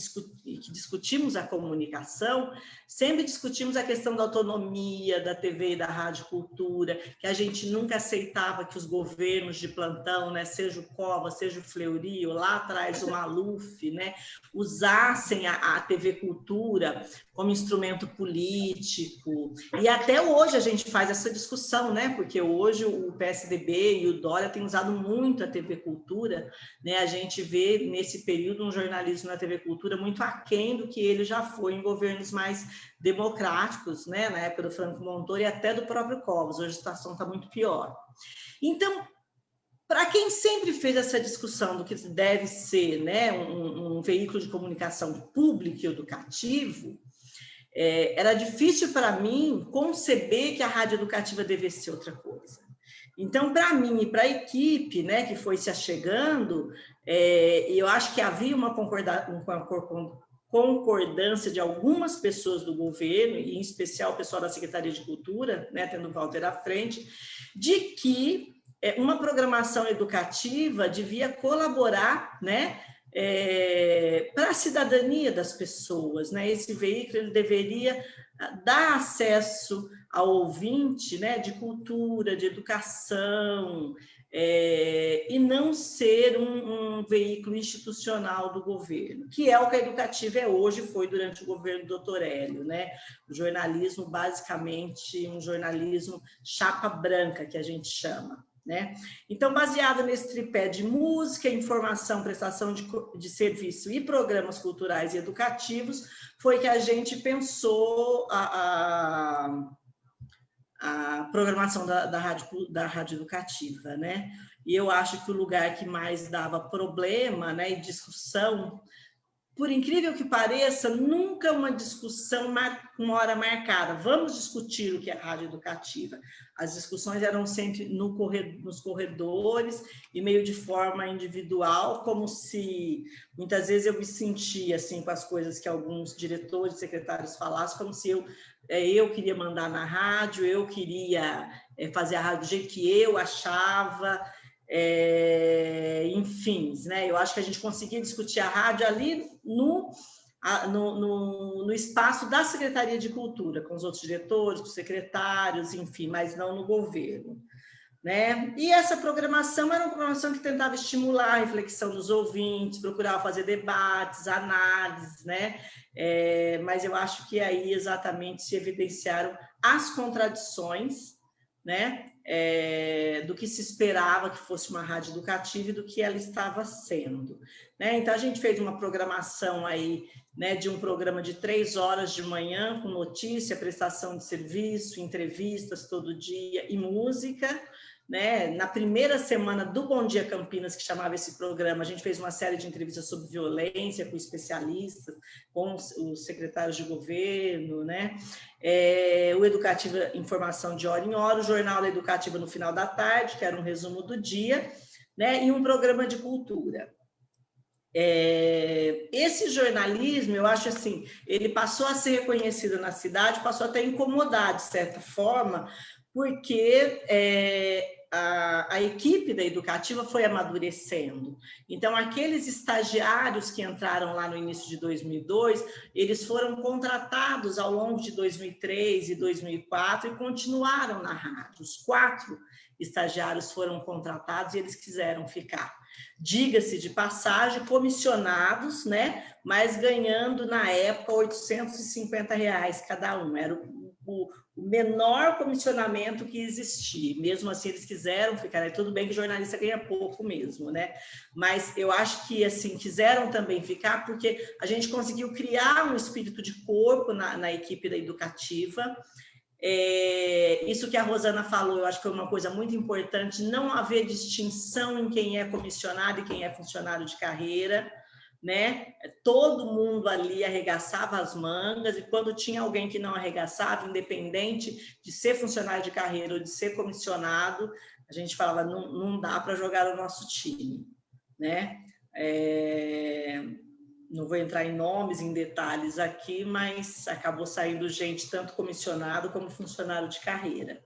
e que discutimos a comunicação, sempre discutimos a questão da autonomia da TV e da rádio cultura, que a gente nunca aceitava que os governos de plantão, né, seja o Cova, seja o Fleury, lá atrás o Maluf, né, usassem a, a TV Cultura como instrumento político. E até hoje a gente faz essa discussão, né? Porque hoje o PSDB e o Dória têm usado muito a TV Cultura, né? A gente vê nesse período um jornalismo na TV Cultura muito aquém do que ele já foi em governos mais democráticos, né? Na época do Franco Montoro e até do próprio Covas. Hoje a situação está muito pior. Então, para quem sempre fez essa discussão do que deve ser né, um, um veículo de comunicação público e educativo, é, era difícil para mim conceber que a rádio educativa devesse ser outra coisa. Então, para mim e para a equipe né, que foi se achegando, é, eu acho que havia uma concordância de algumas pessoas do governo, e em especial o pessoal da Secretaria de Cultura, né, tendo o Walter à frente, de que é, uma programação educativa devia colaborar né, é, para a cidadania das pessoas. Né? Esse veículo ele deveria ah, dar acesso ao ouvinte né, de cultura, de educação, é, e não ser um, um, veículo institucional do governo, que é o que a Educativa é hoje, foi durante o governo do Dr. Hélio, né? O jornalismo, basicamente, um jornalismo chapa branca, que a gente chama. Né? Então, baseado nesse tripé de música, informação, prestação de, de serviço e programas culturais e educativos, foi que a gente pensou a, a, a programação da, da, rádio, da rádio educativa. Né? E eu acho que o lugar que mais dava problema né, e discussão por incrível que pareça, nunca uma discussão com hora marcada. Vamos discutir o que é rádio educativa. As discussões eram sempre no corredor, nos corredores e meio de forma individual, como se muitas vezes eu me sentia assim com as coisas que alguns diretores, secretários falassem, como se eu é, eu queria mandar na rádio, eu queria é, fazer a rádio do jeito que eu achava, é, enfim, né? Eu acho que a gente conseguia discutir a rádio ali no, no, no, no, espaço da Secretaria de Cultura, com os outros diretores, com os secretários, enfim, mas não no governo. Né? E essa programação era uma programação que tentava estimular a reflexão dos ouvintes, procurava fazer debates, análises, né? É, mas eu acho que aí exatamente se evidenciaram as contradições, né? É, do que se esperava que fosse uma rádio educativa e do que ela estava sendo. Né? Então, a gente fez uma programação aí, né, de um programa de três horas de manhã, com notícia, prestação de serviço, entrevistas todo dia e música, né? Na primeira semana do Bom Dia Campinas, que chamava esse programa, a gente fez uma série de entrevistas sobre violência com especialistas, com os secretários de governo, né? É, o Educativa Informação de hora em hora, o Jornal da Educativa no final da tarde, que era um resumo do dia, né? E um programa de cultura. É, esse jornalismo, eu acho assim, ele passou a ser reconhecido na cidade, passou até a incomodar, de certa forma, porque é, a, a, equipe da educativa foi amadurecendo. Então, aqueles estagiários que entraram lá no início de 2002, eles foram contratados ao longo de 2003 e 2004 e continuaram na rádio. Os quatro estagiários foram contratados e eles quiseram ficar. Diga-se de passagem, comissionados, né? Mas ganhando na época 850 reais cada um. Era o, o, menor comissionamento que existia. Mesmo assim, eles quiseram ficar. Tudo bem que jornalista ganha pouco mesmo, né? Mas eu acho que, assim, quiseram também ficar porque a gente conseguiu criar um espírito de corpo na, na equipe da educativa. É, isso que a Rosana falou, eu acho que é uma coisa muito importante, não haver distinção em quem é comissionado e quem é funcionário de carreira, né? Todo mundo ali arregaçava as mangas e quando tinha alguém que não arregaçava, independente de ser funcionário de carreira ou de ser comissionado, a gente falava não, não dá para jogar o nosso time, né? É... não vou entrar em nomes, em detalhes aqui, mas acabou saindo gente, tanto comissionado como funcionário de carreira.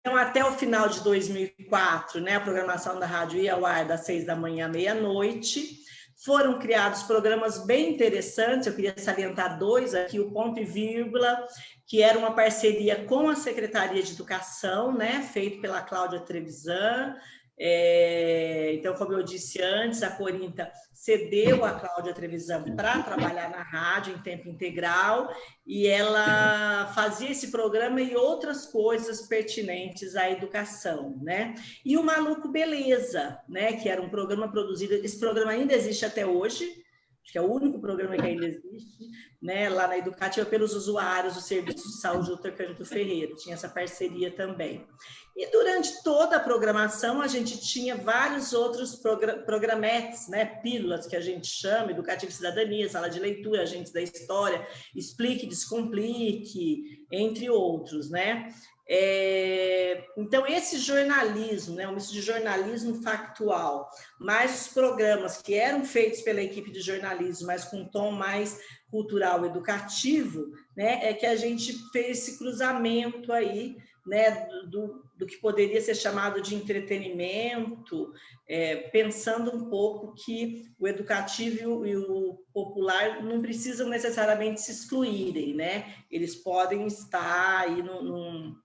Então, até o final de 2004, né, a programação da rádio ia ao ar das seis da manhã à meia-noite. Foram criados programas bem interessantes, eu queria salientar dois aqui, o Ponto e Vírgula, que era uma parceria com a Secretaria de Educação, né, feito pela Cláudia Trevisan, é, então, como eu disse antes, a Corinta cedeu a Cláudia Trevisan para trabalhar na rádio em tempo integral e ela fazia esse programa e outras coisas pertinentes à educação, né? E o Maluco Beleza, né? Que era um programa produzido, esse programa ainda existe até hoje, acho que é o único programa que ainda existe, né, lá na Educativa, pelos usuários do Serviço de Saúde do Canto Ferreira, tinha essa parceria também. E durante toda a programação, a gente tinha vários outros programetes, né, pílulas que a gente chama, Educativo e Cidadania, Sala de Leitura, Agentes da História, Explique, Descomplique, entre outros, né. É, então, esse jornalismo, né, um misto de jornalismo factual, mais os programas que eram feitos pela equipe de jornalismo, mas com um tom mais cultural educativo, né, é que a gente fez esse cruzamento aí, né, do, do que poderia ser chamado de entretenimento, é, pensando um pouco que o educativo e o popular não precisam necessariamente se excluírem, né, eles podem estar aí no, no,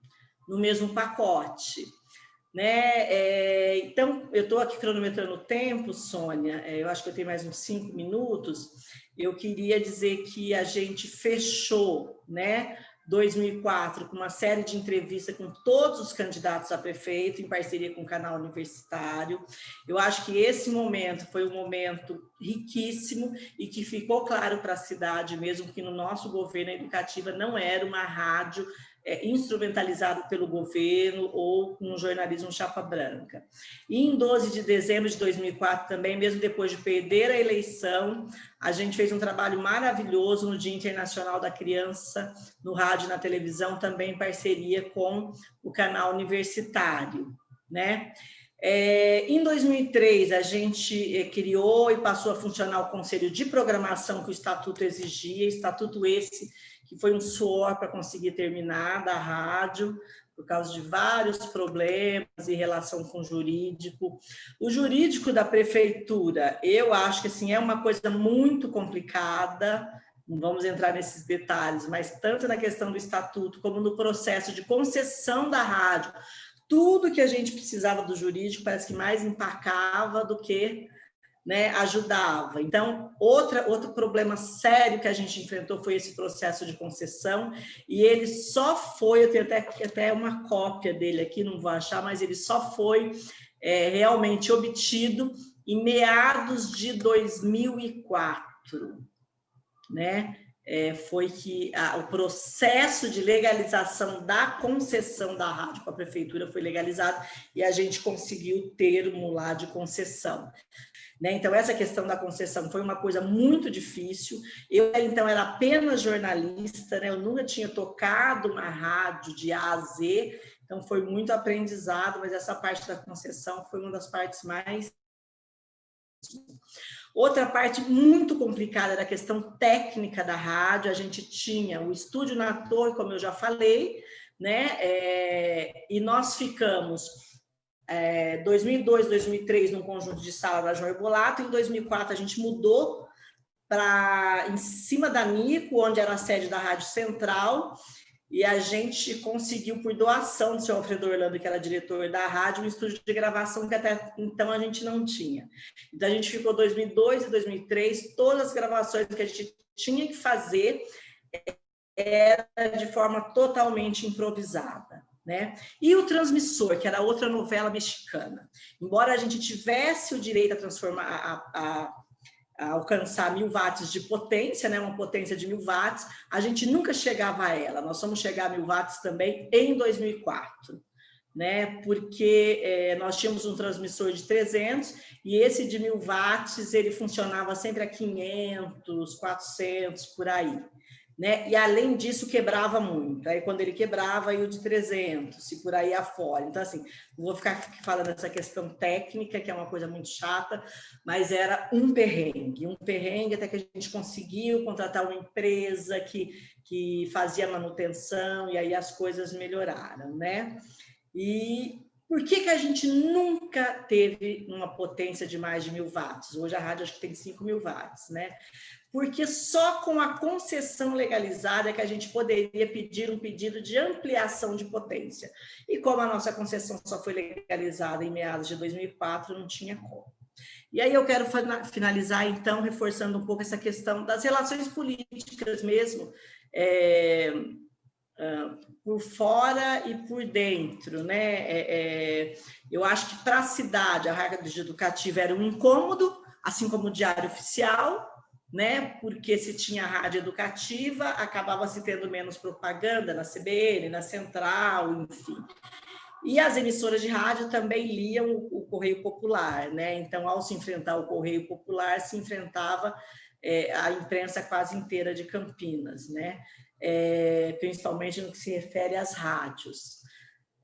no mesmo pacote. Né? É, então, eu estou aqui cronometrando o tempo, Sônia, é, eu acho que eu tenho mais uns cinco minutos, eu queria dizer que a gente fechou, né, 2004, com uma série de entrevistas com todos os candidatos a prefeito, em parceria com o canal universitário. Eu acho que esse momento foi um momento riquíssimo e que ficou claro para a cidade mesmo que no nosso governo a educativa não era uma rádio é, instrumentalizado pelo governo ou com um jornalismo chapa branca. E em 12 de dezembro de 2004 também, mesmo depois de perder a eleição, a gente fez um trabalho maravilhoso no Dia Internacional da Criança, no rádio e na televisão, também em parceria com o canal universitário, né? É, em 2003, a gente é, criou e passou a funcionar o Conselho de Programação que o Estatuto exigia, estatuto esse que foi um suor para conseguir terminar da rádio, por causa de vários problemas em relação com o jurídico. O jurídico da prefeitura, eu acho que assim, é uma coisa muito complicada, não vamos entrar nesses detalhes, mas tanto na questão do estatuto como no processo de concessão da rádio, tudo que a gente precisava do jurídico parece que mais empacava do que né, ajudava. Então, outra, outro problema sério que a gente enfrentou foi esse processo de concessão, e ele só foi, eu tenho até, até uma cópia dele aqui, não vou achar, mas ele só foi é, realmente obtido em meados de 2004, né? É, foi que a, o processo de legalização da concessão da rádio com a prefeitura foi legalizado e a gente conseguiu o termo lá de concessão. Né? Então, essa questão da concessão foi uma coisa muito difícil. Eu, então, era apenas jornalista, né? eu nunca tinha tocado uma rádio de A a Z, então foi muito aprendizado, mas essa parte da concessão foi uma das partes mais... Outra parte muito complicada era a questão técnica da rádio, a gente tinha o estúdio na torre, como eu já falei, né? É, e nós ficamos é, 2002, 2003 num conjunto de sala da João Bolato, em 2004 a gente mudou para em cima da Nico, onde era a sede da Rádio Central, e a gente conseguiu, por doação do senhor Alfredo Orlando, que era diretor da rádio, um estúdio de gravação que até então a gente não tinha. Então a gente ficou 2002 e 2003, todas as gravações que a gente tinha que fazer era de forma totalmente improvisada. Né? E o Transmissor, que era outra novela mexicana. Embora a gente tivesse o direito a transformar, a, a, alcançar mil watts de potência, né? uma potência de mil watts, a gente nunca chegava a ela. Nós fomos chegar a mil watts também em 2004. Né, porque é, nós tínhamos um transmissor de 300 e esse de mil watts ele funcionava sempre a 500, 400 por aí. Né? E além disso quebrava muito. Aí quando ele quebrava, ia o de 300 e por aí afora. Então assim, não vou ficar falando essa questão técnica, que é uma coisa muito chata, mas era um perrengue, um perrengue até que a gente conseguiu contratar uma empresa que que fazia manutenção e aí as coisas melhoraram, né? E por que, que a gente nunca teve uma potência de mais de mil watts? Hoje a rádio acho que tem 5 mil watts, né? Porque só com a concessão legalizada é que a gente poderia pedir um pedido de ampliação de potência. E como a nossa concessão só foi legalizada em meados de 2004, não tinha como. E aí eu quero finalizar, então, reforçando um pouco essa questão das relações políticas mesmo, é, uh, por fora e por dentro. Né? É, é, eu acho que para a cidade, a rádio educativa era um incômodo, assim como o diário oficial, né? Porque se tinha rádio educativa, acabava se tendo menos propaganda na CBN, na Central, enfim. E as emissoras de rádio também liam o, Correio Popular, né? Então, ao se enfrentar o Correio Popular, se enfrentava é, a imprensa quase inteira de Campinas, né? É, principalmente no que se refere às rádios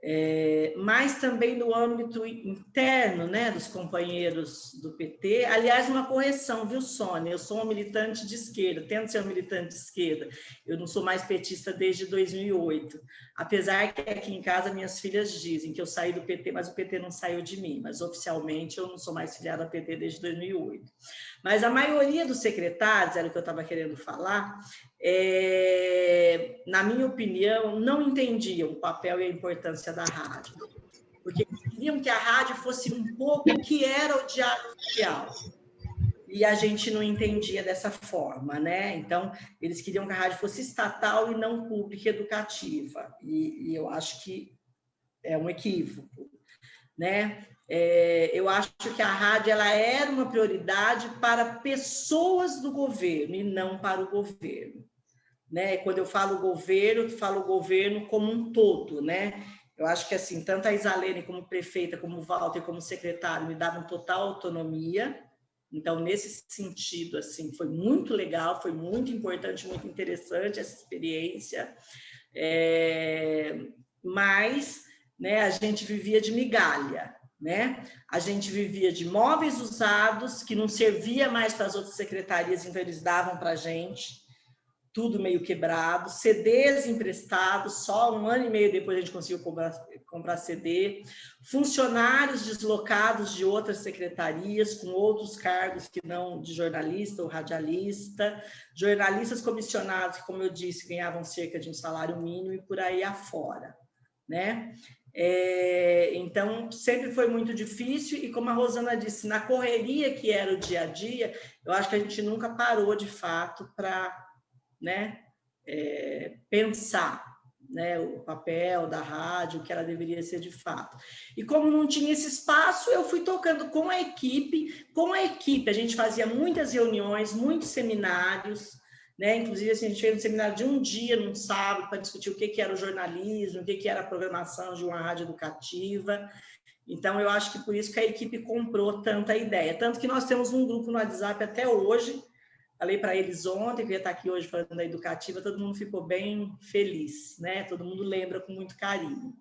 é, mas também no âmbito interno né, dos companheiros do PT. Aliás, uma correção, viu, Sônia? Eu sou uma militante de esquerda, tento ser uma militante de esquerda. Eu não sou mais petista desde 2008. Apesar que aqui em casa minhas filhas dizem que eu saí do PT, mas o PT não saiu de mim. Mas oficialmente eu não sou mais filiada ao PT desde 2008. Mas a maioria dos secretários, era o que eu estava querendo falar, é, na minha opinião, não entendiam o papel e a importância da rádio, porque queriam que a rádio fosse um pouco o que era o diário oficial. E a gente não entendia dessa forma, né? Então, eles queriam que a rádio fosse estatal e não pública educativa. E, e eu acho que é um equívoco, né? É, eu acho que a rádio ela era uma prioridade para pessoas do governo e não para o governo né? Quando eu falo governo, eu falo governo como um todo, né? Eu acho que assim, tanto a Isalene como prefeita, como o Walter, como secretário, me davam total autonomia. Então, nesse sentido, assim, foi muito legal, foi muito importante, muito interessante essa experiência. É, mas, né, a gente vivia de migalha, né? A gente vivia de móveis usados que não servia mais para as outras secretarias, então eles davam para a gente tudo meio quebrado, CDs emprestados, só um ano e meio depois a gente conseguiu comprar, comprar CD, funcionários deslocados de outras secretarias, com outros cargos que não de jornalista ou radialista, jornalistas comissionados que, como eu disse, ganhavam cerca de um salário mínimo e por aí afora, né? É, então, sempre foi muito difícil e, como a Rosana disse, na correria que era o dia a dia, eu acho que a gente nunca parou, de fato, para né, é, pensar né, o papel da rádio, o que ela deveria ser de fato. E como não tinha esse espaço, eu fui tocando com a equipe, com a equipe, a gente fazia muitas reuniões, muitos seminários, né? Inclusive, assim, a gente fez um seminário de um dia, num sábado, para discutir o que, que era o jornalismo, o que, que era a programação de uma rádio educativa. Então, eu acho que por isso que a equipe comprou tanta ideia. Tanto que nós temos um grupo no WhatsApp até hoje, Falei para eles ontem, que ia estar aqui hoje falando da educativa, todo mundo ficou bem feliz, né? Todo mundo lembra com muito carinho.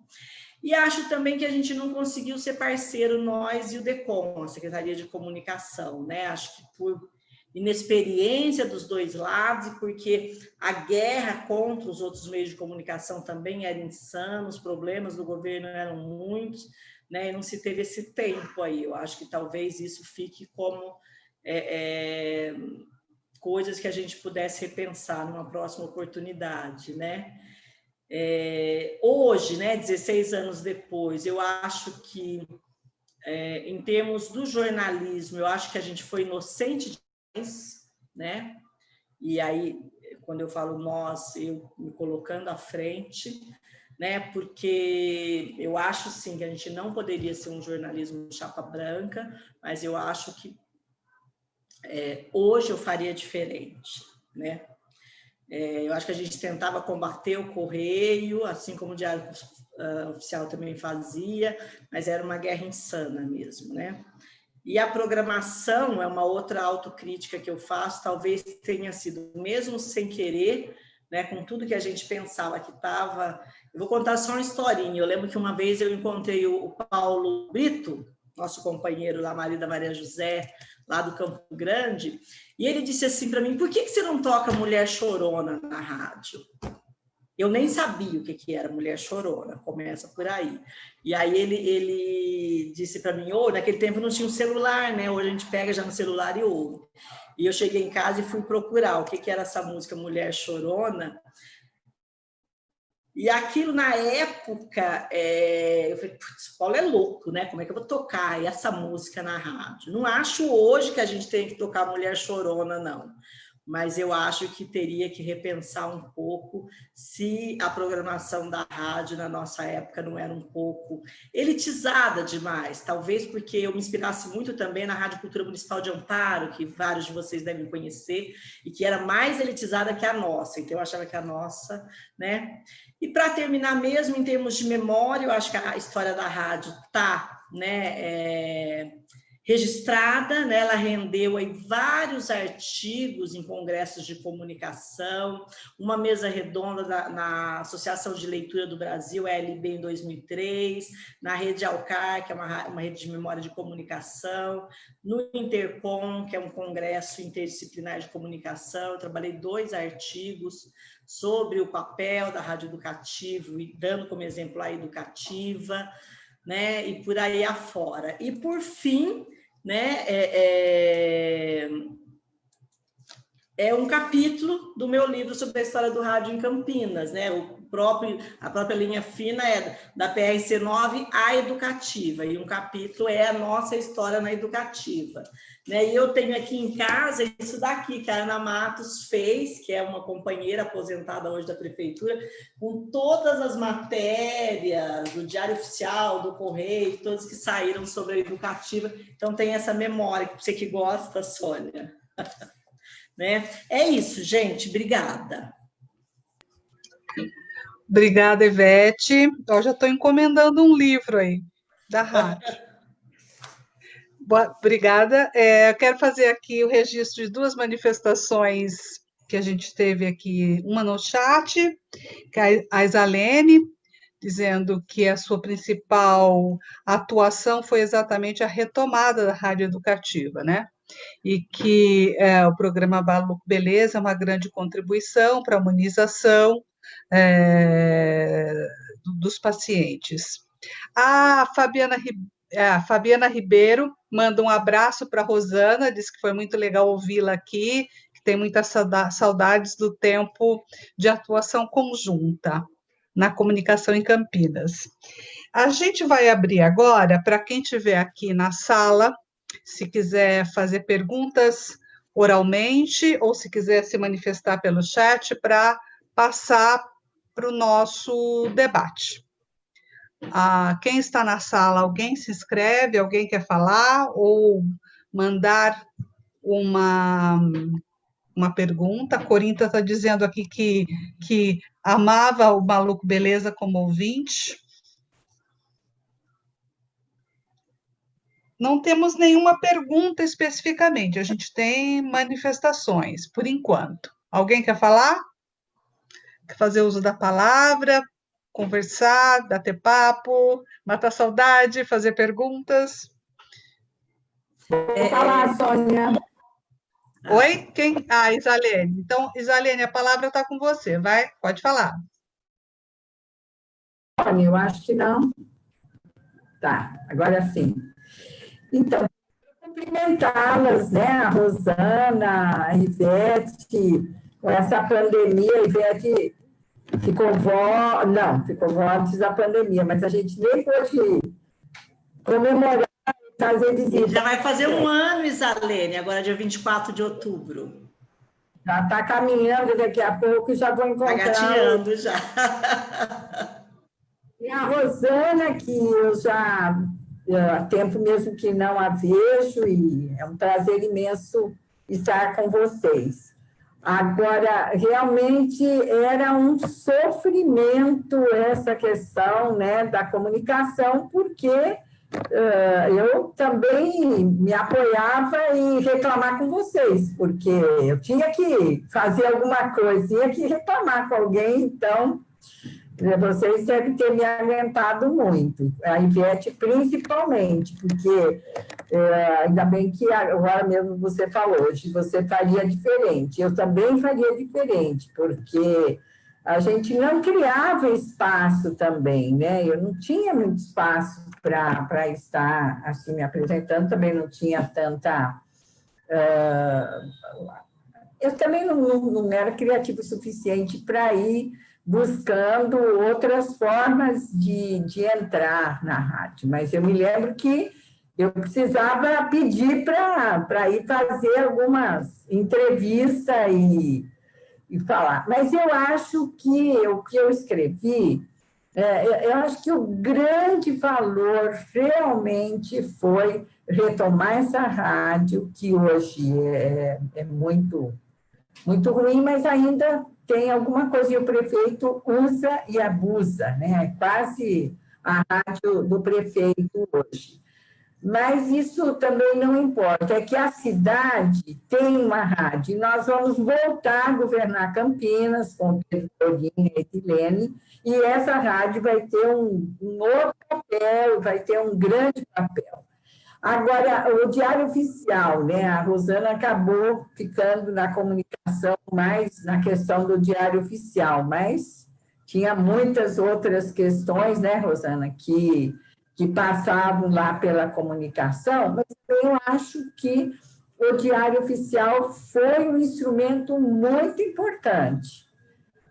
E acho também que a gente não conseguiu ser parceiro, nós e o DECOM, a Secretaria de Comunicação, né? Acho que por inexperiência dos dois lados e porque a guerra contra os outros meios de comunicação também era insana, os problemas do governo eram muitos, né? E não se teve esse tempo aí. Eu acho que talvez isso fique como é, é, coisas que a gente pudesse repensar numa próxima oportunidade, né? É, hoje, né, 16 anos depois, eu acho que, é, em termos do jornalismo, eu acho que a gente foi inocente né? E aí, quando eu falo nós, eu me colocando à frente, né? Porque eu acho, sim, que a gente não poderia ser um jornalismo chapa branca, mas eu acho que é, hoje eu faria diferente, né? É, eu acho que a gente tentava combater o correio, assim como o Diário uh, Oficial também fazia, mas era uma guerra insana mesmo, né? E a programação é uma outra autocrítica que eu faço, talvez tenha sido, mesmo sem querer, né, com tudo que a gente pensava que estava. Eu vou contar só uma historinha. Eu lembro que uma vez eu encontrei o Paulo Brito, nosso companheiro lá, marido da Maria José, lá do Campo Grande, e ele disse assim para mim: por que, que você não toca Mulher Chorona na rádio? Eu nem sabia o que, que era mulher chorona, começa por aí. E aí ele, ele disse para mim, oh, naquele tempo não tinha um celular, né? Hoje a gente pega já no celular e ouve. E eu cheguei em casa e fui procurar o que, que era essa música Mulher Chorona. E aquilo, na época, é... eu falei, putz, Paulo é louco, né? Como é que eu vou tocar essa música na rádio? Não acho hoje que a gente tem que tocar Mulher Chorona, não mas eu acho que teria que repensar um pouco se a programação da rádio na nossa época não era um pouco elitizada demais, talvez porque eu me inspirasse muito também na Rádio Cultura Municipal de Amparo, que vários de vocês devem conhecer, e que era mais elitizada que a nossa, então eu achava que a nossa, né? E para terminar mesmo, em termos de memória, eu acho que a história da rádio tá, né, é registrada, né? ela rendeu aí vários artigos em congressos de comunicação, uma mesa redonda da, na Associação de Leitura do Brasil, LB, em 2003, na Rede Alcar, que é uma, uma rede de memória de comunicação, no Intercom, que é um congresso interdisciplinar de comunicação, eu trabalhei dois artigos sobre o papel da rádio educativo e dando como exemplo a educativa, né, e por aí afora. E por fim, né, é, é, é, um capítulo do meu livro sobre a história do rádio em Campinas, né, o próprio, a própria linha fina é da PRC 9 à educativa, e um capítulo é a nossa história na educativa. Né? E eu tenho aqui em casa isso daqui que a Ana Matos fez, que é uma companheira aposentada hoje da prefeitura, com todas as matérias do Diário Oficial, do Correio, todas que saíram sobre a educativa. Então tem essa memória, você que gosta, Sônia. né? É isso, gente. Obrigada. Obrigada, Ivete. Eu já estou encomendando um livro aí da rádio. Boa, obrigada. É, eu quero fazer aqui o registro de duas manifestações que a gente teve aqui, uma no chat, que é a Isalene, dizendo que a sua principal atuação foi exatamente a retomada da rádio educativa, né? E que é, o programa Balo Beleza é uma grande contribuição para a imunização é, dos pacientes. A Fabiana é, a Fabiana Ribeiro manda um abraço para a Rosana, diz que foi muito legal ouvi-la aqui, que tem muitas saudades do tempo de atuação conjunta na comunicação em Campinas. A gente vai abrir agora para quem estiver aqui na sala, se quiser fazer perguntas oralmente ou se quiser se manifestar pelo chat para passar para o nosso debate. Ah, quem está na sala, alguém se inscreve, alguém quer falar ou mandar uma, uma pergunta. A Corinta está dizendo aqui que, que amava o Maluco Beleza como ouvinte. Não temos nenhuma pergunta especificamente, a gente tem manifestações, por enquanto. Alguém quer falar? Fazer uso da palavra? conversar, bater papo, matar saudade, fazer perguntas. Vou falar, Sônia. Oi? Quem? Ah, Isalene. Então, Isalene, a palavra está com você. Vai, pode falar. Sônia, eu acho que não. Tá, agora sim. Então, cumprimentá-las, né? A Rosana, a Ivete, essa pandemia, Ivete Ficou vó, não, ficou vó antes da pandemia, mas a gente nem pôde comemorar fazer visita. Já vai fazer um ano, Isalene, agora dia 24 de outubro. Já está caminhando daqui a pouco, já vou encontrar. Está gatinhando já. E a Rosana, que eu já há tempo mesmo que não a vejo, e é um prazer imenso estar com vocês. Agora, realmente era um sofrimento essa questão né, da comunicação, porque eu também me apoiava em reclamar com vocês, porque eu tinha que fazer alguma coisa, tinha que reclamar com alguém, então vocês devem ter me aguentado muito, a Ivete principalmente, porque é, ainda bem que agora mesmo você falou, hoje você faria diferente, eu também faria diferente, porque a gente não criava espaço também, né? Eu não tinha muito espaço para estar assim me apresentando, também não tinha tanta. Uh, eu também não, não, não era criativo o suficiente para ir buscando outras formas de, de entrar na rádio, mas eu me lembro que eu precisava pedir para ir fazer algumas entrevistas e, e falar. Mas eu acho que o que eu escrevi, é, eu acho que o grande valor realmente foi retomar essa rádio, que hoje é, é muito, muito ruim, mas ainda tem alguma coisa, e o prefeito usa e abusa, né? É quase a rádio do prefeito hoje. Mas isso também não importa, é que a cidade tem uma rádio, nós vamos voltar a governar Campinas com Pedro Dorinha e Edilene, e essa rádio vai ter um, um outro papel, vai ter um grande papel. Agora, o Diário Oficial, né? A Rosana acabou ficando na comunicação mais na questão do Diário Oficial, mas tinha muitas outras questões, né, Rosana, que, que passavam lá pela comunicação, mas eu acho que o Diário Oficial foi um instrumento muito importante.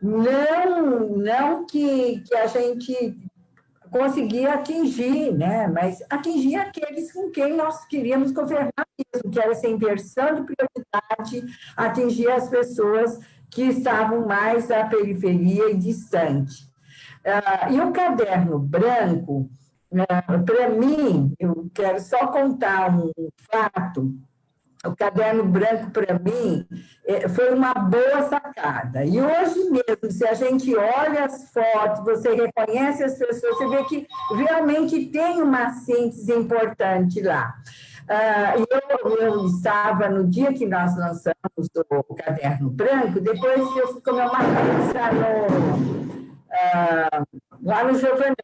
Não, não que, que a gente conseguir atingir, né? mas atingir aqueles com quem nós queríamos governar mesmo, que era essa inversão de prioridade, atingir as pessoas que estavam mais à periferia e distante. Uh, e o caderno branco, uh, para mim, eu quero só contar um fato o caderno branco, para mim, é, foi uma boa sacada. E hoje mesmo, se a gente olha as fotos, você reconhece as pessoas, você vê que realmente tem uma síntese importante lá. Uh, eu, eu estava, no dia que nós lançamos o caderno branco, depois eu fui comer uma pizza no, ah, lá no Giovanetti,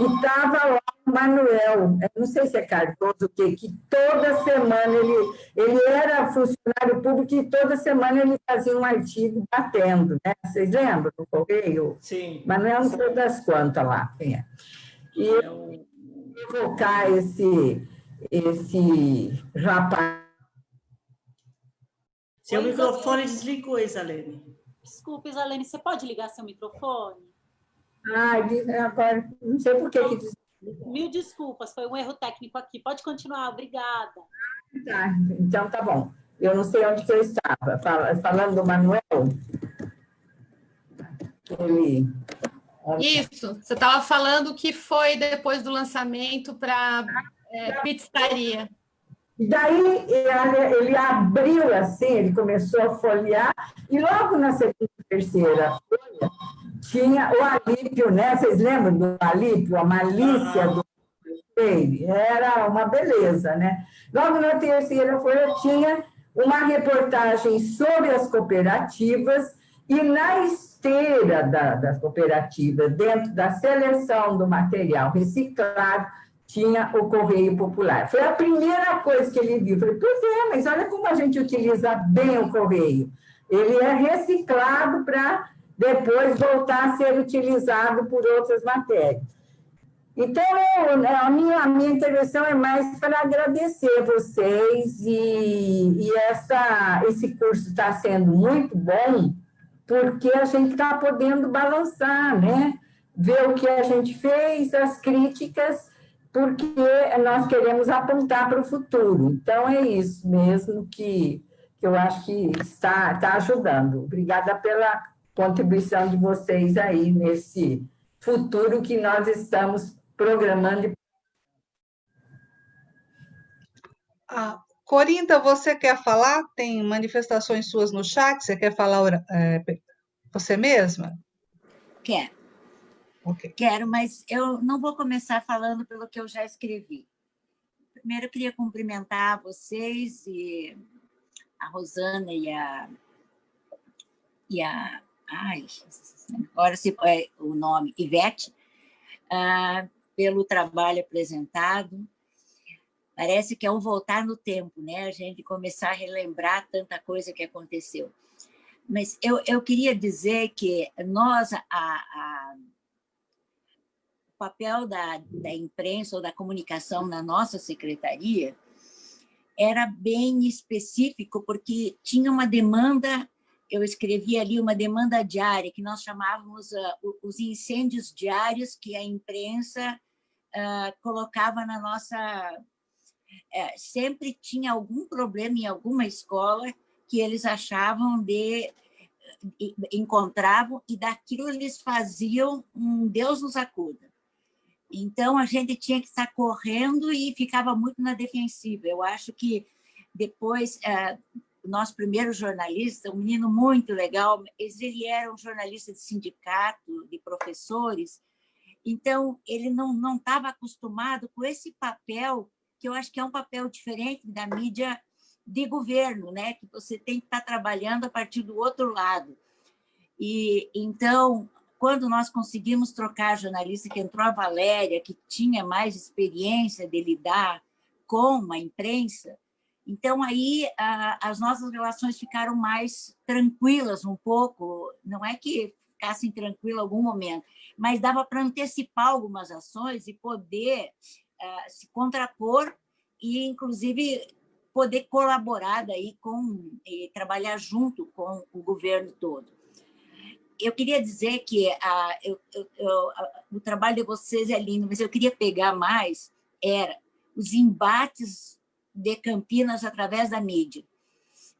e estava lá o Manuel, não sei se é Cardoso o quê, que toda semana ele, ele era funcionário público e toda semana ele fazia um artigo batendo, né? Vocês lembram do Correio? Sim. Manuel não sei das quantas lá, quem é. E é eu evocar esse, esse rapaz. Seu microfone desligou, Isalene. Desculpe, Isalene, você pode ligar seu microfone? Ah, agora, não sei por que que... Mil desculpas, foi um erro técnico aqui. Pode continuar, obrigada. Tá, então tá bom. Eu não sei onde que eu estava. Falando do Manuel, ele... Isso, você estava falando que foi depois do lançamento para é, pizzaria. E daí ele abriu assim, ele começou a folhear, e logo na segunda, terceira folha, tinha o Alípio, né? Vocês lembram do Alípio, a malícia do ele? Era uma beleza, né? Logo na terceira folha tinha uma reportagem sobre as cooperativas e na esteira da, das cooperativas, dentro da seleção do material reciclado, tinha o Correio Popular. Foi a primeira coisa que ele viu. Falei, pois é, mas olha como a gente utiliza bem o Correio. Ele é reciclado para depois voltar a ser utilizado por outras matérias. Então, eu, né, a, minha, a minha intervenção é mais para agradecer vocês e, e essa, esse curso está sendo muito bom, porque a gente está podendo balançar, né? Ver o que a gente fez, as críticas, porque nós queremos apontar para o futuro. Então, é isso mesmo que, que eu acho que está, está ajudando. Obrigada pela contribuição de vocês aí nesse futuro que nós estamos programando. Ah, Corinta, você quer falar? Tem manifestações suas no chat? Você quer falar é, você mesma? Quer. Okay. Quero, mas eu não vou começar falando pelo que eu já escrevi. Primeiro, eu queria cumprimentar vocês e a Rosana e a... E a ai, agora se é o nome, Ivete, ah, pelo trabalho apresentado. Parece que é um voltar no tempo, né? A gente começar a relembrar tanta coisa que aconteceu. Mas eu, eu queria dizer que nós, a, a o papel da, da imprensa ou da comunicação na nossa secretaria era bem específico, porque tinha uma demanda, eu escrevi ali uma demanda diária, que nós chamávamos uh, os incêndios diários que a imprensa uh, colocava na nossa... Uh, sempre tinha algum problema em alguma escola que eles achavam de encontravam e daquilo eles faziam um Deus nos acuda. Então, a gente tinha que estar correndo e ficava muito na defensiva. Eu acho que depois, é, o nosso primeiro jornalista, um menino muito legal, ele era um jornalista de sindicato, de professores, então ele não estava acostumado com esse papel, que eu acho que é um papel diferente da mídia de governo, né? que você tem que estar trabalhando a partir do outro lado. E Então, quando nós conseguimos trocar a jornalista, que entrou a Valéria, que tinha mais experiência de lidar com a imprensa, então aí a, as nossas relações ficaram mais tranquilas um pouco, não é que ficassem tranquilas algum momento, mas dava para antecipar algumas ações e poder uh, se contrapor e, inclusive, poder colaborar daí com, e trabalhar junto com o governo todo. Eu queria dizer que a, eu, eu, a, o trabalho de vocês é lindo, mas eu queria pegar mais era os embates de Campinas através da mídia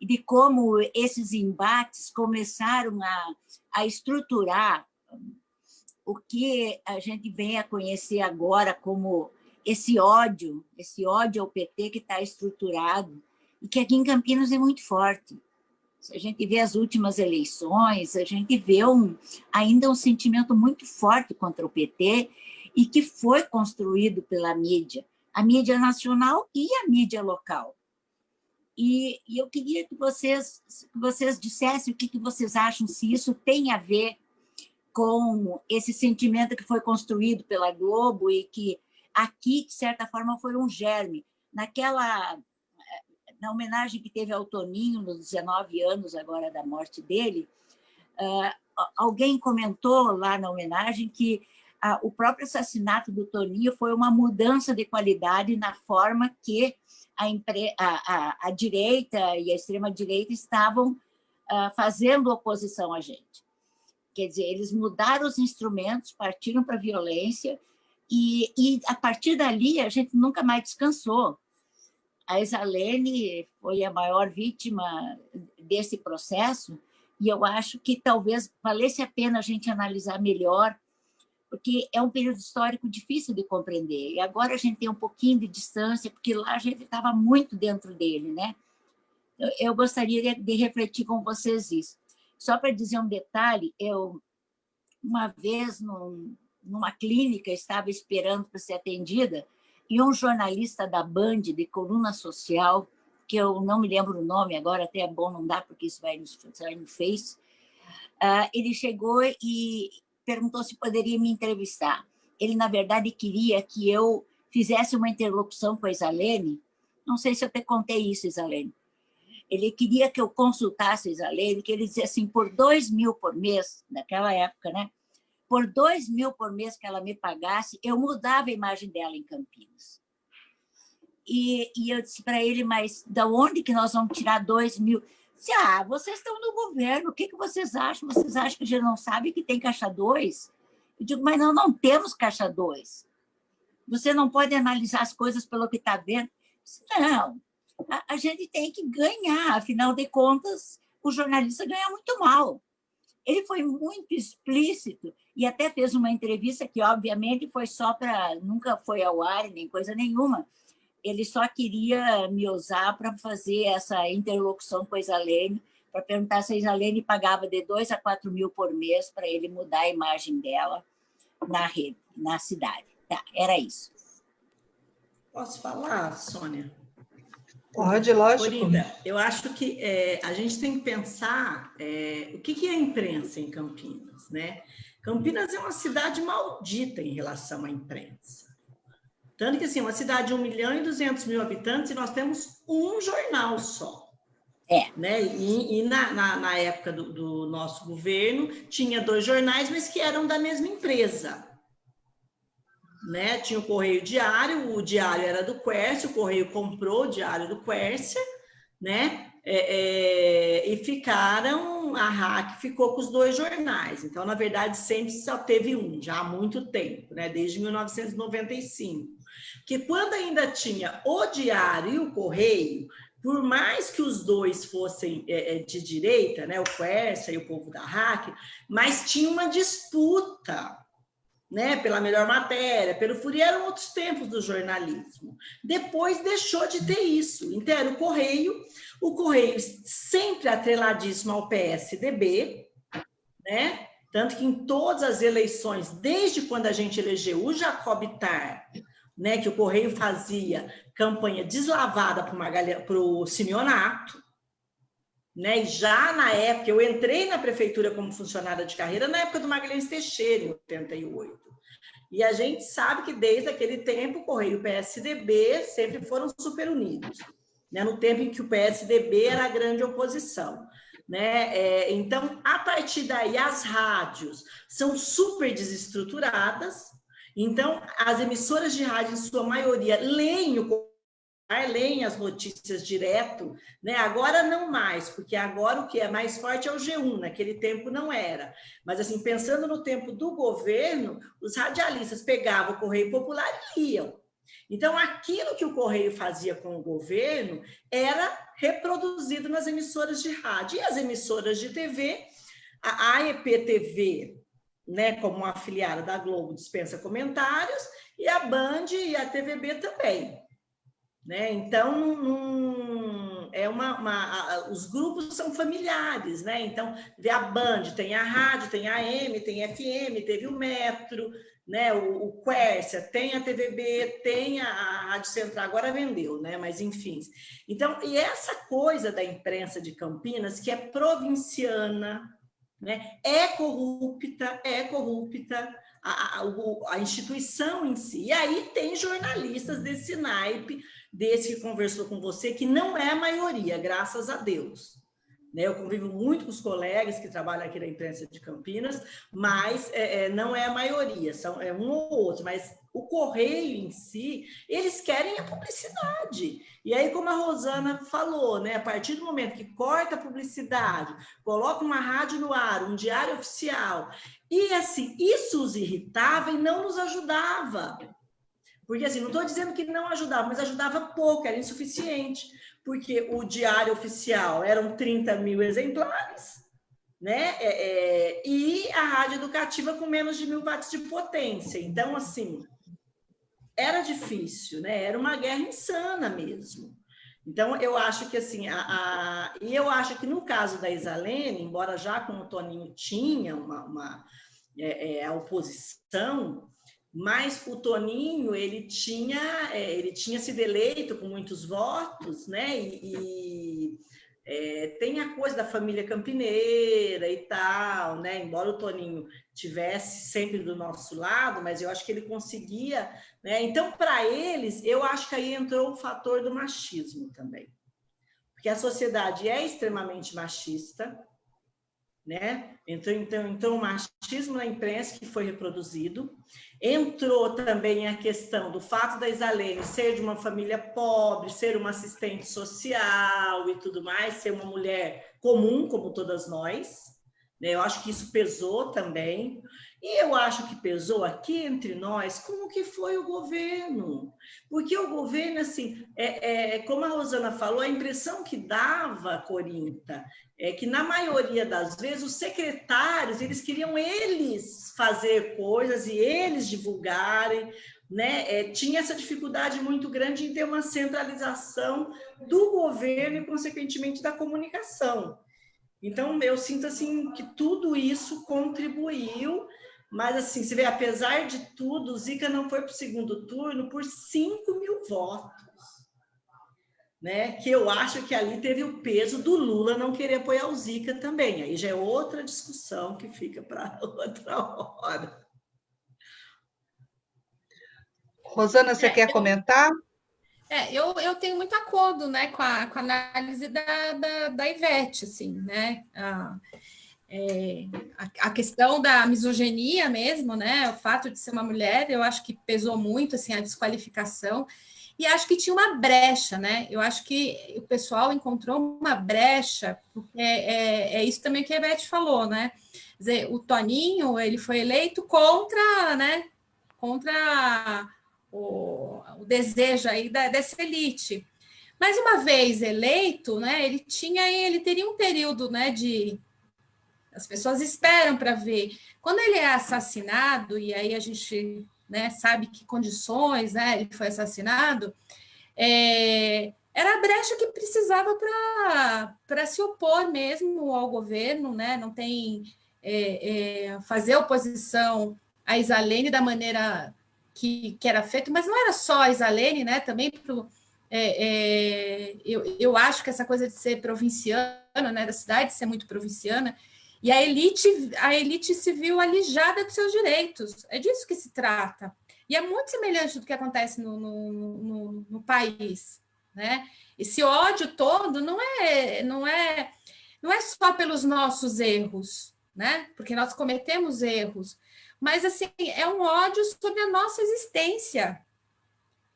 e de como esses embates começaram a, a estruturar o que a gente vem a conhecer agora como esse ódio, esse ódio ao PT que está estruturado e que aqui em Campinas é muito forte. Se a gente vê as últimas eleições, a gente vê um, ainda um sentimento muito forte contra o PT e que foi construído pela mídia, a mídia nacional e a mídia local. E, e eu queria que vocês, que vocês dissessem o que, que vocês acham, se isso tem a ver com esse sentimento que foi construído pela Globo e que aqui, de certa forma, foi um germe. Naquela na homenagem que teve ao Toninho, nos 19 anos agora da morte dele, uh, alguém comentou lá na homenagem que uh, o próprio assassinato do Toninho foi uma mudança de qualidade na forma que a, a, a, a direita e a extrema-direita estavam uh, fazendo oposição a gente. Quer dizer, eles mudaram os instrumentos, partiram para a violência, e, e a partir dali a gente nunca mais descansou. A Isalene foi a maior vítima desse processo, e eu acho que talvez valesse a pena a gente analisar melhor, porque é um período histórico difícil de compreender. E agora a gente tem um pouquinho de distância, porque lá a gente estava muito dentro dele, né? Eu gostaria de refletir com vocês isso. Só para dizer um detalhe, eu, uma vez, num, numa clínica, estava esperando para ser atendida, e um jornalista da Band, de coluna social, que eu não me lembro o nome agora, até é bom não dar, porque isso vai no, no Face, uh, ele chegou e perguntou se poderia me entrevistar. Ele, na verdade, queria que eu fizesse uma interlocução com a Isalene, não sei se eu te contei isso, Isalene, ele queria que eu consultasse a Isalene, que ele dizia assim, por dois mil por mês, naquela época, né? por dois mil por mês que ela me pagasse, eu mudava a imagem dela em Campinas. E, e eu disse para ele, mas da onde que nós vamos tirar dois mil? Disse, ah, vocês estão no governo, o que, que vocês acham? Vocês acham que a gente não sabe que tem caixa 2? Eu digo, mas não, não temos caixa 2. Você não pode analisar as coisas pelo que está vendo. Não, a, a gente tem que ganhar, afinal de contas, o jornalista ganha muito mal. Ele foi muito explícito e até fez uma entrevista que, obviamente, foi só para... Nunca foi ao ar, nem coisa nenhuma. Ele só queria me usar para fazer essa interlocução com a Isalene, para perguntar se a Isalene pagava de 2 a 4 mil por mês para ele mudar a imagem dela, na rede, na cidade. Tá, era isso. Posso falar, Sônia? Pode, lógico. Corinda, eu acho que é, a gente tem que pensar é, o que, que é a imprensa em Campinas, né? Campinas é uma cidade maldita em relação à imprensa. Tanto que, assim, uma cidade de 1 milhão e 200 mil habitantes e nós temos um jornal só. É. Né? E, e na, na, na, época do, do nosso governo, tinha dois jornais, mas que eram da mesma empresa né? Tinha o Correio Diário, o Diário era do Quércia, o Correio comprou o Diário do Quércia, né? É, é, e ficaram, a RAC ficou com os dois jornais. Então, na verdade, sempre só teve um, já há muito tempo, né? Desde 1995. Que quando ainda tinha o Diário e o Correio, por mais que os dois fossem é, é de direita, né? O Quércia e o povo da RAC, mas tinha uma disputa né, pela melhor matéria, pelo Fourier, eram outros tempos do jornalismo. Depois deixou de ter isso. Então, era o Correio, o Correio sempre atreladíssimo ao PSDB, né? Tanto que em todas as eleições, desde quando a gente elegeu o Jacob Tar, né, que o Correio fazia campanha deslavada para o Simeonato, né? E já na época, eu entrei na prefeitura como funcionária de carreira na época do Magalhães Teixeira, em 88. E a gente sabe que desde aquele tempo o Correio e o PSDB sempre foram super unidos, né? no tempo em que o PSDB era a grande oposição. Né? É, então, a partir daí, as rádios são super desestruturadas, então, as emissoras de rádio, em sua maioria, leem o leem as notícias direto, né? Agora não mais, porque agora o que é mais forte é o G1, naquele tempo não era. Mas assim, pensando no tempo do governo, os radialistas pegavam o Correio Popular e iam. Então, aquilo que o Correio fazia com o governo era reproduzido nas emissoras de rádio. E as emissoras de TV, a AEPTV, né, como uma afiliada da Globo, dispensa comentários, e a Band e a TVB também. Né? Então, é uma, uma, os grupos são familiares, né? Então, vê a Band, tem a rádio, tem a AM, tem a FM, teve o Metro, né? O, o Quercia, tem a TVB, tem a, a Rádio Central, agora vendeu, né? Mas enfim. Então, e essa coisa da imprensa de Campinas, que é provinciana, né? É corrupta, é corrupta, a, a, a, instituição em si. E aí tem jornalistas desse naipe desse que conversou com você, que não é a maioria, graças a Deus. Né? Eu convivo muito com os colegas que trabalham aqui na imprensa de Campinas, mas é, é, não é a maioria, são é um ou outro, mas o correio em si, eles querem a publicidade. E aí, como a Rosana falou, né, a partir do momento que corta a publicidade, coloca uma rádio no ar, um diário oficial, e assim, isso os irritava e não nos ajudava. Porque, assim, não estou dizendo que não ajudava, mas ajudava pouco, era insuficiente, porque o diário oficial eram 30 mil exemplares, né? É, é, e a rádio educativa com menos de mil watts de potência. Então, assim, era difícil, né? Era uma guerra insana mesmo. Então, eu acho que, assim, a, a, e eu acho que no caso da Isalene, embora já com o Toninho tinha uma, uma é, é, a oposição, mas o Toninho ele tinha é, ele tinha sido eleito com muitos votos, né? E, e é, tem a coisa da família campineira e tal, né? Embora o Toninho tivesse sempre do nosso lado, mas eu acho que ele conseguia, né? Então, para eles, eu acho que aí entrou o fator do machismo também, porque a sociedade é extremamente machista, né? Entrou então, então o machismo na imprensa que foi reproduzido. Entrou também a questão do fato da Isalene ser de uma família pobre, ser uma assistente social e tudo mais, ser uma mulher comum como todas nós. Né? Eu acho que isso pesou também. E eu acho que pesou aqui entre nós como que foi o governo. Porque o governo, assim, é, é, como a Rosana falou, a impressão que dava, Corinta, é que na maioria das vezes os secretários, eles queriam eles fazer coisas e eles divulgarem, né? É, tinha essa dificuldade muito grande em ter uma centralização do governo e, consequentemente, da comunicação. Então, eu sinto assim que tudo isso contribuiu Mas, assim, você vê, apesar de tudo, o Zica não foi para o segundo turno por 5 mil votos. Né? Que eu acho que ali teve o peso do Lula não querer apoiar o Zica também. Aí já é outra discussão que fica para outra hora. Rosana, você é, quer eu, comentar? É, eu, eu tenho muito acordo né, com, a, com a análise da, da, da Ivete, assim, né? Ah, é, a, a, questão da misoginia mesmo, né? O fato de ser uma mulher, eu acho que pesou muito assim a desqualificação e acho que tinha uma brecha, né? Eu acho que o pessoal encontrou uma brecha, porque é, é isso também que a Beth falou, né? Quer dizer, o Toninho ele foi eleito contra, né? Contra o, o desejo aí da, dessa elite. Mas uma vez eleito, né? Ele tinha, ele teria um período, né? De as pessoas esperam para ver. Quando ele é assassinado, e aí a gente né, sabe que condições né, ele foi assassinado, é, era a brecha que precisava para se opor mesmo ao governo, né? não tem é, é, fazer oposição a Isalene da maneira que, que era feito, mas não era só a Isalene, né? também é, é, eu, eu acho que essa coisa de ser provinciana, né, da cidade ser muito provinciana, e a elite, a elite se viu alijada dos seus direitos. É disso que se trata. E é muito semelhante do que acontece no, no, no, no país. Né? Esse ódio todo não é, não é, não é só pelos nossos erros, né? porque nós cometemos erros, mas assim é um ódio sobre a nossa existência.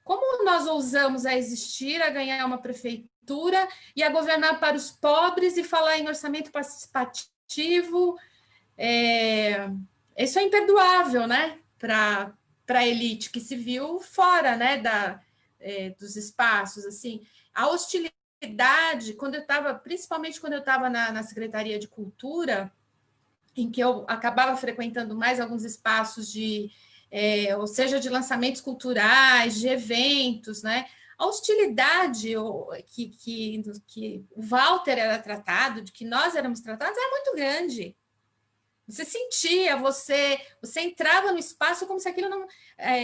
Como nós ousamos a existir, a ganhar uma prefeitura e a governar para os pobres e falar em orçamento participativo coletivo. É, isso é imperdoável, né? Para a elite que se viu fora né, da, é, dos espaços. assim A hostilidade, quando eu estava, principalmente quando eu estava na, na Secretaria de Cultura, em que eu acabava frequentando mais alguns espaços de, é, ou seja, de lançamentos culturais, de eventos, né? A hostilidade que, que, que o Walter era tratado, de que nós éramos tratados, é muito grande. Você sentia, você, você entrava no espaço como se aquilo não. É,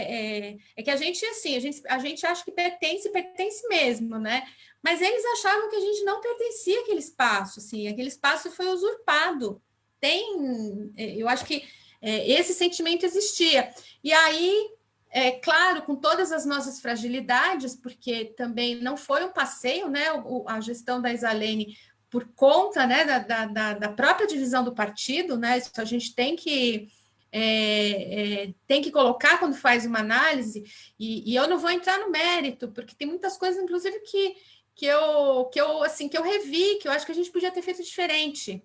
é, é, que a gente, assim, a gente, a gente acha que pertence, pertence mesmo, né? Mas eles achavam que a gente não pertencia àquele espaço, assim, aquele espaço foi usurpado. Tem, é, eu acho que é, esse sentimento existia. E aí é claro, com todas as nossas fragilidades, porque também não foi um passeio, né? a gestão da Isalene por conta né, da, da, da, própria divisão do partido, né? Isso a gente tem que é, é, tem que colocar quando faz uma análise, e, e, eu não vou entrar no mérito, porque tem muitas coisas, inclusive, que, que eu que eu assim que eu revi, que eu acho que a gente podia ter feito diferente,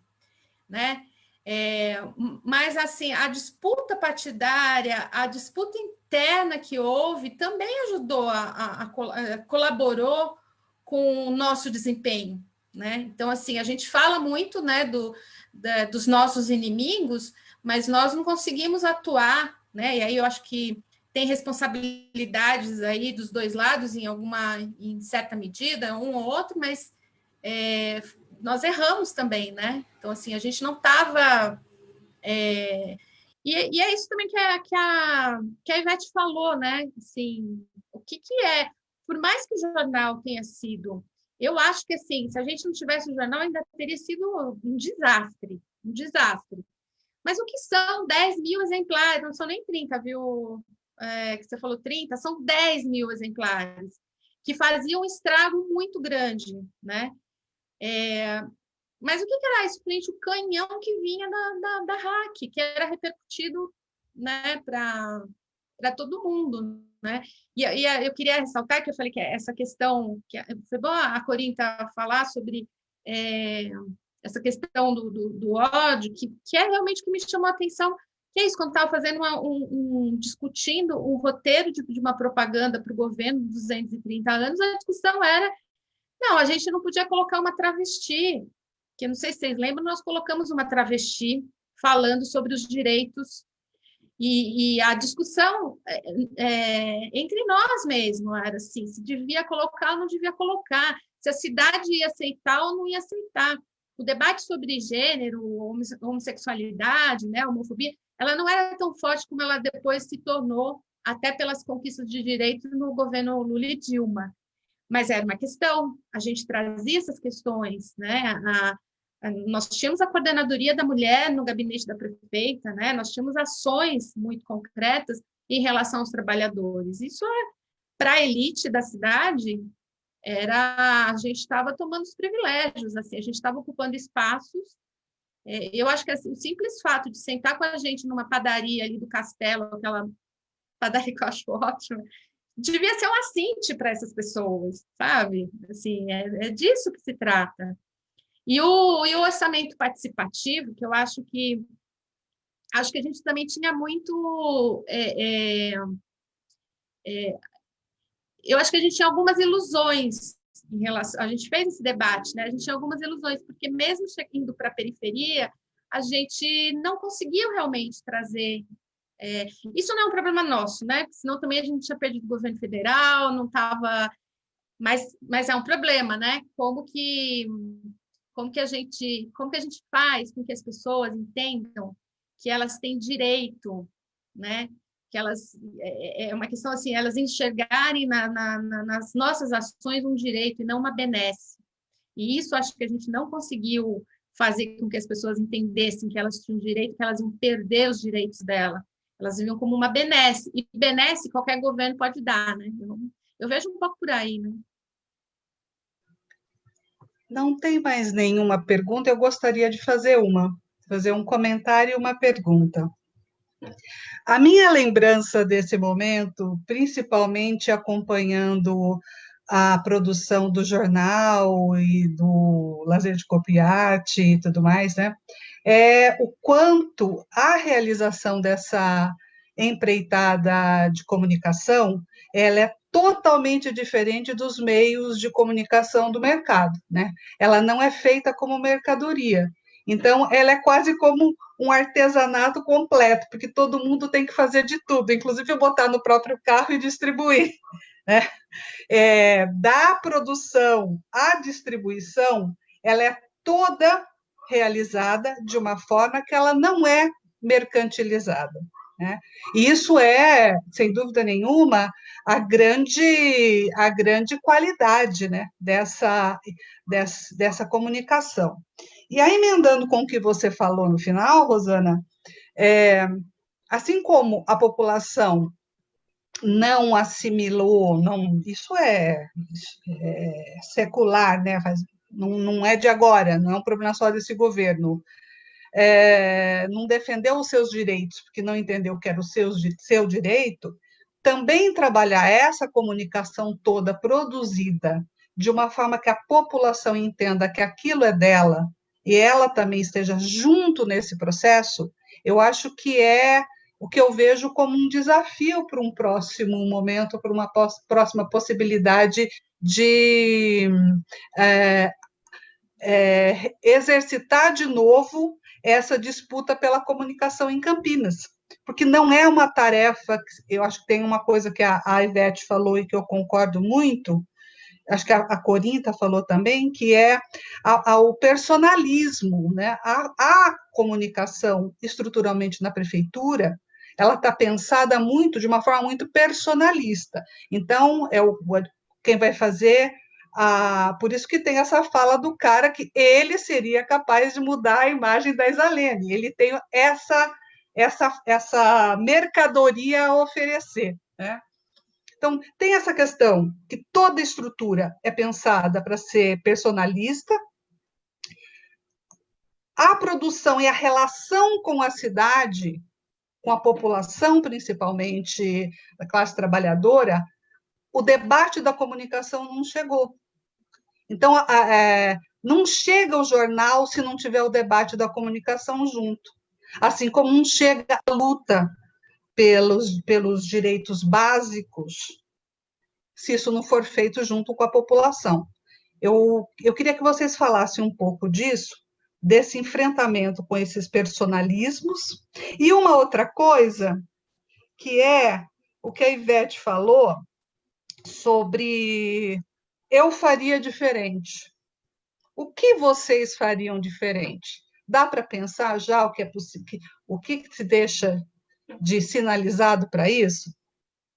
né? É, mas assim, a disputa partidária, a disputa interna que houve também ajudou a, a, a, colaborou com o nosso desempenho, né? Então, assim, a gente fala muito né, do, da, dos nossos inimigos, mas nós não conseguimos atuar, né? E aí eu acho que tem responsabilidades aí dos dois lados em alguma, em certa medida, um ou outro, mas é, nós erramos também, né? Então, assim, a gente não estava é, e, e, é isso também que a, que, a, que a Ivete falou, né? Assim, o que, que é? Por mais que o jornal tenha sido... Eu acho que, assim, se a gente não tivesse o jornal, ainda teria sido um desastre, um desastre. Mas o que são 10 mil exemplares? Não são nem 30, viu? É, que você falou 30, são 10 mil exemplares, que faziam um estrago muito grande, né? É, mas o que era isso o canhão que vinha da, da, da hack, que era repercutido né, para todo mundo. Né? E, e, eu queria ressaltar que eu falei que essa questão, que foi bom a Corinta falar sobre é, essa questão do, do, do, ódio, que, que é realmente que me chamou a atenção, que é isso, quando estava fazendo uma, um, um, discutindo um roteiro de, de uma propaganda para o governo dos 230 anos, a discussão era não, a gente não podia colocar uma travesti que não sei se vocês lembram, nós colocamos uma travesti falando sobre os direitos e, e a discussão é, é, entre nós mesmo era assim, se devia colocar ou não devia colocar, se a cidade ia aceitar ou não ia aceitar. O debate sobre gênero, homossexualidade, né, homofobia, ela não era tão forte como ela depois se tornou, até pelas conquistas de direito no governo Lula e Dilma. Mas era uma questão, a gente trazia essas questões, né? A, nós tínhamos a coordenadoria da mulher no gabinete da prefeita, né? Nós tínhamos ações muito concretas em relação aos trabalhadores. Isso é para a elite da cidade, era a gente estava tomando os privilégios, assim, a gente estava ocupando espaços. É, eu acho que assim, o simples fato de sentar com a gente numa padaria ali do Castelo, aquela padaria que eu acho ótima, devia ser um assinte para essas pessoas, sabe? Assim, é, é, disso que se trata. E o, e o orçamento participativo, que eu acho que acho que a gente também tinha muito é, é, é eu acho que a gente tinha algumas ilusões em relação. A gente fez esse debate, né? A gente tinha algumas ilusões, porque mesmo indo para a periferia, a gente não conseguiu realmente trazer. É, isso não é um problema nosso, né? Senão também a gente tinha perdido o governo federal, não estava. Mas, mas é um problema, né? Como que como que a gente como que a gente faz com que as pessoas entendam que elas têm direito, né? que elas é, é, é uma questão assim, elas enxergarem na, na, na, nas nossas ações um direito e não uma benesse. E isso acho que a gente não conseguiu fazer com que as pessoas entendessem que elas tinham direito, que elas iam perder os direitos dela. Elas viviam como uma benesse. E benesse qualquer governo pode dar, né? Eu, eu vejo um pouco por aí, né? Não tem mais nenhuma pergunta, eu gostaria de fazer uma, fazer um comentário e uma pergunta. A minha lembrança desse momento, principalmente acompanhando a produção do jornal e do lazer de copiarte e tudo mais, né? É o quanto a realização dessa empreitada de comunicação, ela é totalmente diferente dos meios de comunicação do mercado, né? Ela não é feita como mercadoria. Então, ela é quase como um artesanato completo, porque todo mundo tem que fazer de tudo, inclusive botar no próprio carro e distribuir. Né? É, da produção à distribuição, ela é toda realizada de uma forma que ela não é mercantilizada. Né? E isso é, sem dúvida nenhuma, a grande, a grande qualidade né, dessa, dessa, dessa comunicação. E aí, emendando com o que você falou no final, Rosana, é, assim como a população não assimilou, não, isso é, é secular, né? não, não, é de agora, não é um problema só desse governo. É, não defendeu os seus direitos, porque não entendeu que era o seu, seu direito, também trabalhar essa comunicação toda produzida de uma forma que a população entenda que aquilo é dela e ela também esteja junto nesse processo, eu acho que é o que eu vejo como um desafio para um próximo momento, para uma próxima possibilidade de é, é, exercitar de novo essa disputa pela comunicação em Campinas, porque não é uma tarefa, eu acho que tem uma coisa que a, a Ivete falou e que eu concordo muito, acho que a, a Corinta falou também, que é a, a, o personalismo, né? A, comunicação estruturalmente na prefeitura, ela está pensada muito, de uma forma muito personalista. Então, é o, quem vai fazer ah, por isso que tem essa fala do cara que ele seria capaz de mudar a imagem da Isalene. Ele tem essa essa essa mercadoria a oferecer, né? Então, tem essa questão que toda estrutura é pensada para ser personalista, a produção e a relação com a cidade, com a população, principalmente da classe trabalhadora, o debate da comunicação não chegou. Então, é, não chega o jornal se não tiver o debate da comunicação junto. Assim como não chega a luta pelos, pelos direitos básicos, se isso não for feito junto com a população. Eu, eu queria que vocês falassem um pouco disso, desse enfrentamento com esses personalismos. E uma outra coisa, que é o que a Ivete falou sobre eu faria diferente. O que vocês fariam diferente? Dá para pensar já o que é possível, o que se deixa de sinalizado para isso?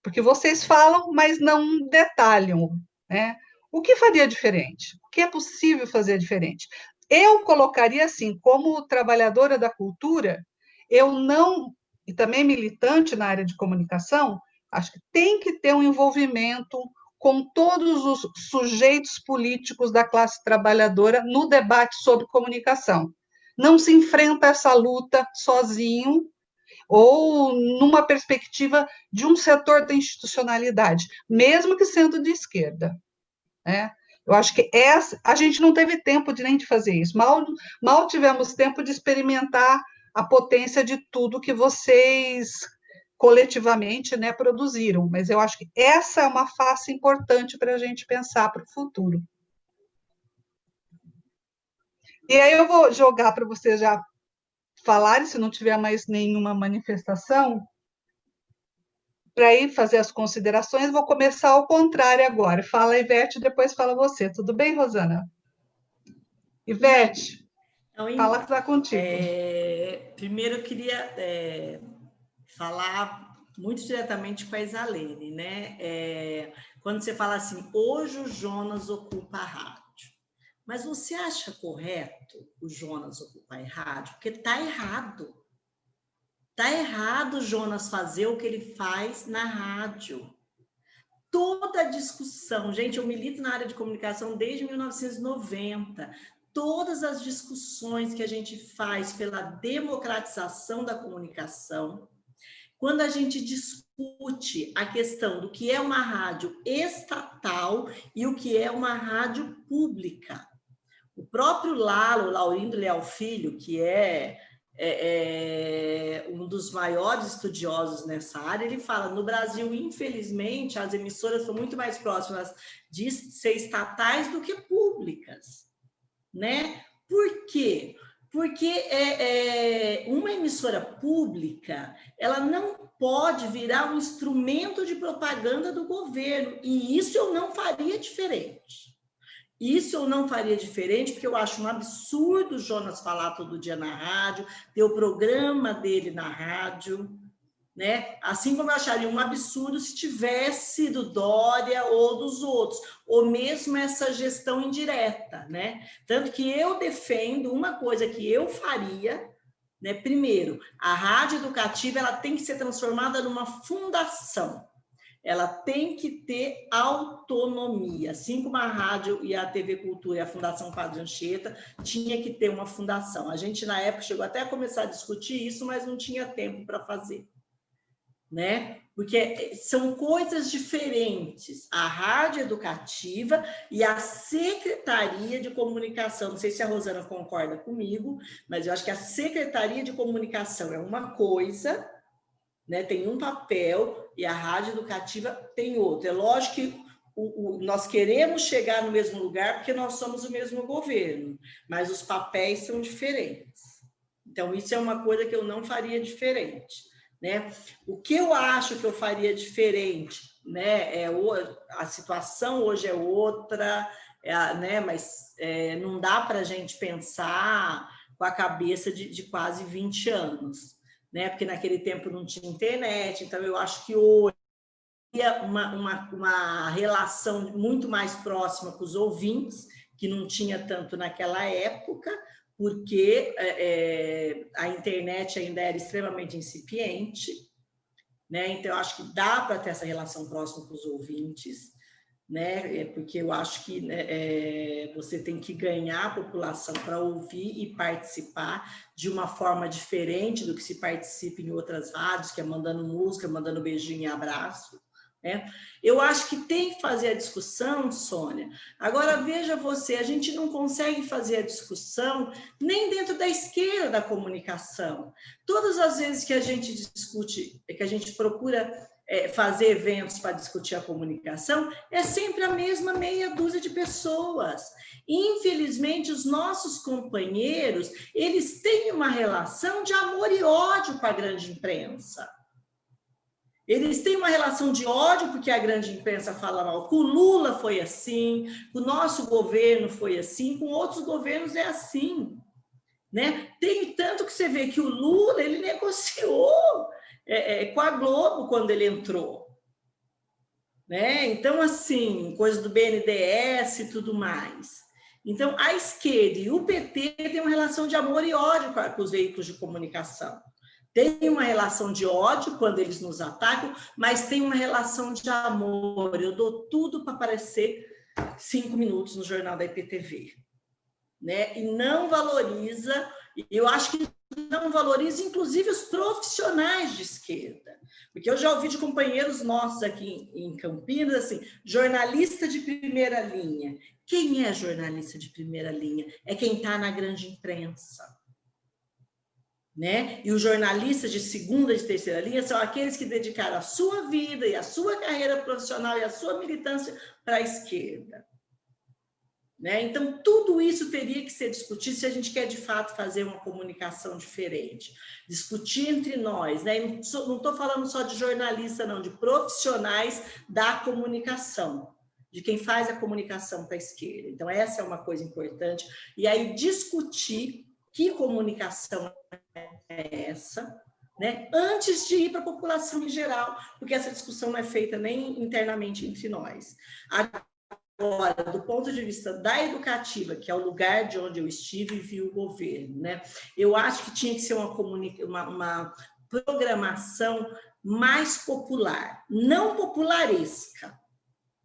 Porque vocês falam, mas não detalham, né? O que faria diferente? O que é possível fazer diferente? Eu colocaria assim, como trabalhadora da cultura, eu não, e também militante na área de comunicação, acho que tem que ter um envolvimento com todos os sujeitos políticos da classe trabalhadora no debate sobre comunicação. Não se enfrenta essa luta sozinho, ou numa perspectiva de um setor da institucionalidade, mesmo que sendo de esquerda. Né? Eu acho que essa, a gente não teve tempo de nem de fazer isso, mal, mal tivemos tempo de experimentar a potência de tudo que vocês coletivamente né, produziram, mas eu acho que essa é uma face importante para a gente pensar para o futuro. E aí eu vou jogar para vocês já falarem, se não tiver mais nenhuma manifestação, para ir fazer as considerações, vou começar ao contrário agora. Fala, Ivete, depois fala você. Tudo bem, Rosana? Ivete, então, fala que está contigo. É, primeiro, eu queria é, falar muito diretamente com a Isalene, né? É, quando você fala assim, hoje o Jonas ocupa a rádio. Mas você acha correto o Jonas ocupar a rádio? Porque está errado. Está errado o Jonas fazer o que ele faz na rádio. Toda discussão, gente, eu milito na área de comunicação desde 1990. Todas as discussões que a gente faz pela democratização da comunicação, quando a gente discute a questão do que é uma rádio estatal e o que é uma rádio pública. O próprio Lalo, Laurindo Leal Filho, que é, é, é, um dos maiores estudiosos nessa área, ele fala, no Brasil, infelizmente, as emissoras são muito mais próximas de ser estatais do que públicas. Né? Por quê? Porque é, é, uma emissora pública, ela não pode virar um instrumento de propaganda do governo, e isso eu não faria diferente. Isso eu não faria diferente, porque eu acho um absurdo o Jonas falar todo dia na rádio, ter o programa dele na rádio, né? Assim como eu acharia um absurdo se tivesse do Dória ou dos outros, ou mesmo essa gestão indireta, né? Tanto que eu defendo uma coisa que eu faria, né? Primeiro, a rádio educativa ela tem que ser transformada numa fundação ela tem que ter autonomia, assim como a rádio e a TV Cultura e a Fundação Padre Anchieta tinha que ter uma fundação. A gente, na época, chegou até a começar a discutir isso, mas não tinha tempo para fazer. Né? Porque são coisas diferentes, a rádio educativa e a Secretaria de Comunicação. Não sei se a Rosana concorda comigo, mas eu acho que a Secretaria de Comunicação é uma coisa né? tem um papel e a rádio educativa tem outro. É lógico que o, o, nós queremos chegar no mesmo lugar porque nós somos o mesmo governo, mas os papéis são diferentes. Então, isso é uma coisa que eu não faria diferente. Né? O que eu acho que eu faria diferente, né? É a situação hoje é outra, é, né? mas é, não dá para a gente pensar com a cabeça de, de quase 20 anos né? Porque naquele tempo não tinha internet, então eu acho que hoje uma, uma, uma relação muito mais próxima com os ouvintes, que não tinha tanto naquela época, porque é, é, a internet ainda era extremamente incipiente, né? Então, acho que dá para ter essa relação próxima com os ouvintes, né? É porque eu acho que né, é, você tem que ganhar a população para ouvir e participar de uma forma diferente do que se participa em outras rádios, que é mandando música, mandando beijinho e abraço. Né? Eu acho que tem que fazer a discussão, Sônia. Agora, veja você, a gente não consegue fazer a discussão nem dentro da esquerda da comunicação. Todas as vezes que a gente discute, que a gente procura é, fazer eventos para discutir a comunicação, é sempre a mesma meia dúzia de pessoas. Infelizmente, os nossos companheiros, eles têm uma relação de amor e ódio com a grande imprensa. Eles têm uma relação de ódio porque a grande imprensa fala mal. Com Lula foi assim, com o nosso governo foi assim, com outros governos é assim. Né? Tem tanto que você vê que o Lula ele negociou é, é, com a Globo quando ele entrou. Né? Então, assim, coisa do BNDES e tudo mais. Então, a esquerda e o PT têm uma relação de amor e ódio com os veículos de comunicação. Tem uma relação de ódio quando eles nos atacam, mas tem uma relação de amor. Eu dou tudo para aparecer cinco minutos no jornal da IPTV né? E não valoriza, eu acho que não valoriza, inclusive, os profissionais de esquerda. Porque eu já ouvi de companheiros nossos aqui em Campinas, assim, jornalista de primeira linha. Quem é jornalista de primeira linha? É quem está na grande imprensa. Né? E os jornalistas de segunda e terceira linha são aqueles que dedicaram a sua vida e a sua carreira profissional e a sua militância para a esquerda. Né? Então, tudo isso teria que ser discutido se a gente quer, de fato, fazer uma comunicação diferente. Discutir entre nós. Né? Não estou falando só de jornalista, não, de profissionais da comunicação, de quem faz a comunicação para a esquerda. Então, essa é uma coisa importante. E aí, discutir que comunicação é essa, né? antes de ir para a população em geral, porque essa discussão não é feita nem internamente entre nós. Agora, do ponto de vista da educativa, que é o lugar de onde eu estive e vi o governo, né? eu acho que tinha que ser uma, uma, uma programação mais popular, não popularesca,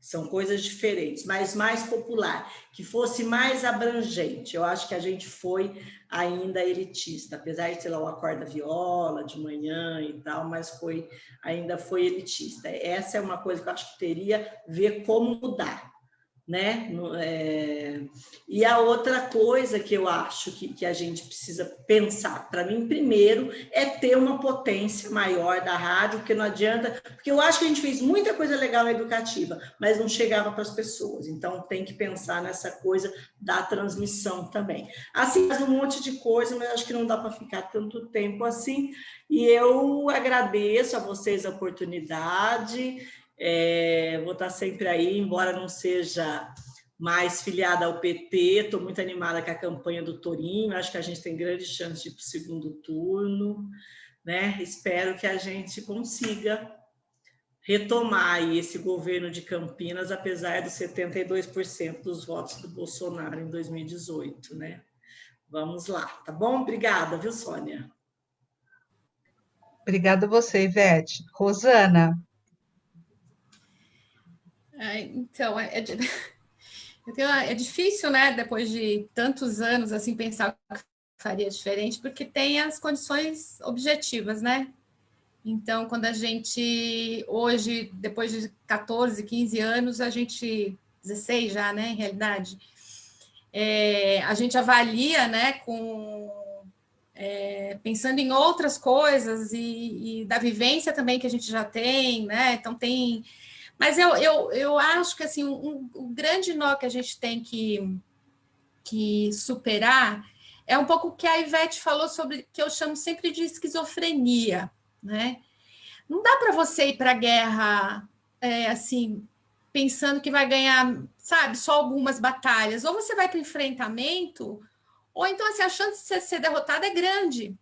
são coisas diferentes, mas mais popular, que fosse mais abrangente. Eu acho que a gente foi ainda elitista, apesar de, sei lá, o acorda viola de manhã e tal, mas foi ainda foi elitista. Essa é uma coisa que eu acho que teria ver como mudar né? É... E a outra coisa que eu acho que, que a gente precisa pensar, para mim, primeiro, é ter uma potência maior da rádio, porque não adianta, porque eu acho que a gente fez muita coisa legal na educativa, mas não chegava para as pessoas, então tem que pensar nessa coisa da transmissão também. Assim, faz um monte de coisa, mas acho que não dá para ficar tanto tempo assim, e eu agradeço a vocês a oportunidade, é, vou estar sempre aí, embora não seja mais filiada ao PT, estou muito animada com a campanha do Torinho, acho que a gente tem grande chance de ir para o segundo turno, né? Espero que a gente consiga retomar esse governo de Campinas, apesar dos 72% dos votos do Bolsonaro em 2018, né? Vamos lá, tá bom? Obrigada, viu, Sônia? Obrigada a você, Ivete. Rosana, é, então, é, é, é, difícil, né, depois de tantos anos, assim, pensar que faria diferente, porque tem as condições objetivas, né? Então, quando a gente, hoje, depois de 14, 15 anos, a gente, 16 já, né, em realidade, é, a gente avalia, né, com, é, pensando em outras coisas e, e, da vivência também que a gente já tem, né, então tem mas eu, eu, eu acho que assim, um, um grande nó que a gente tem que, que superar é um pouco o que a Ivete falou sobre, que eu chamo sempre de esquizofrenia, né? Não dá para você ir para a guerra é, assim, pensando que vai ganhar, sabe, só algumas batalhas. Ou você vai para o enfrentamento, ou então assim, a chance de você ser derrotado é grande.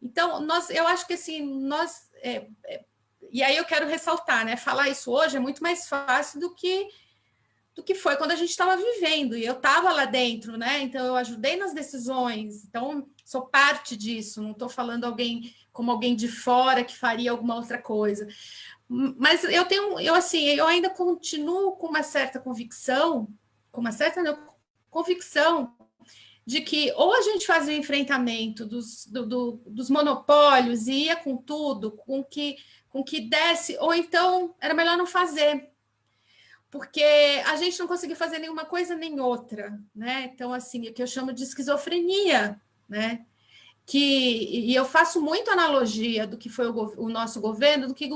Então, nós, eu acho que assim, nós é, é, e aí eu quero ressaltar, né? Falar isso hoje é muito mais fácil do que do que foi quando a gente estava vivendo, e eu estava lá dentro, né? Então eu ajudei nas decisões, então sou parte disso, não estou falando alguém como alguém de fora que faria alguma outra coisa. Mas eu tenho, eu assim, eu ainda continuo com uma certa convicção, com uma certa convicção de que ou a gente fazia o enfrentamento dos, do, do, dos monopólios e ia com tudo, com que com que desse, ou então era melhor não fazer, porque a gente não conseguia fazer nenhuma coisa nem outra, né? Então, assim, o que eu chamo de esquizofrenia, né? Que, e eu faço muito analogia do que foi o, o nosso governo, do que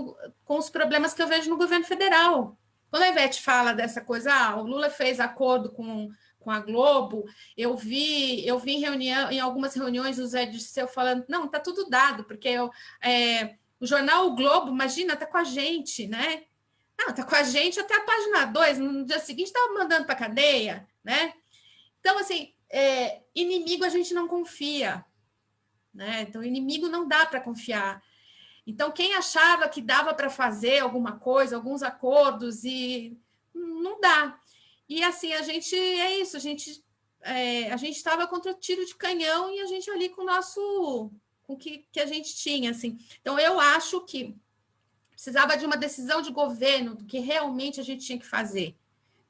com os problemas que eu vejo no governo federal. Quando a Ivete fala dessa coisa, ah, o Lula fez acordo com, com a Globo, eu vi, eu vi em reunião, em algumas reuniões o Zé Disseu falando, não, tá tudo dado, porque eu, é, o jornal o Globo, imagina, está com a gente, né? Não, está com a gente até a página 2, no dia seguinte estava mandando para a cadeia, né? Então, assim, é, inimigo a gente não confia, né? Então, inimigo não dá para confiar. Então, quem achava que dava para fazer alguma coisa, alguns acordos, e não dá. E assim, a gente é isso, a gente é, a gente estava contra tiro de canhão e a gente ali com o nosso com o que, que a gente tinha. Assim. Então, eu acho que precisava de uma decisão de governo do que realmente a gente tinha que fazer.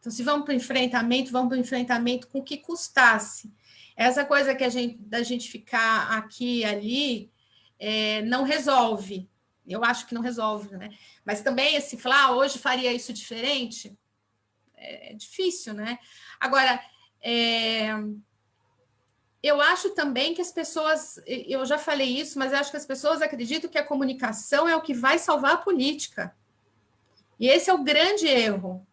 Então, se vamos para o enfrentamento, vamos para o enfrentamento com o que custasse. Essa coisa que a gente, da gente ficar aqui e ali é, não resolve. Eu acho que não resolve, né? Mas também, se falar, ah, hoje faria isso diferente, é, é difícil, né? Agora, é, eu acho também que as pessoas, eu já falei isso, mas acho que as pessoas acreditam que a comunicação é o que vai salvar a política. E esse é o grande erro.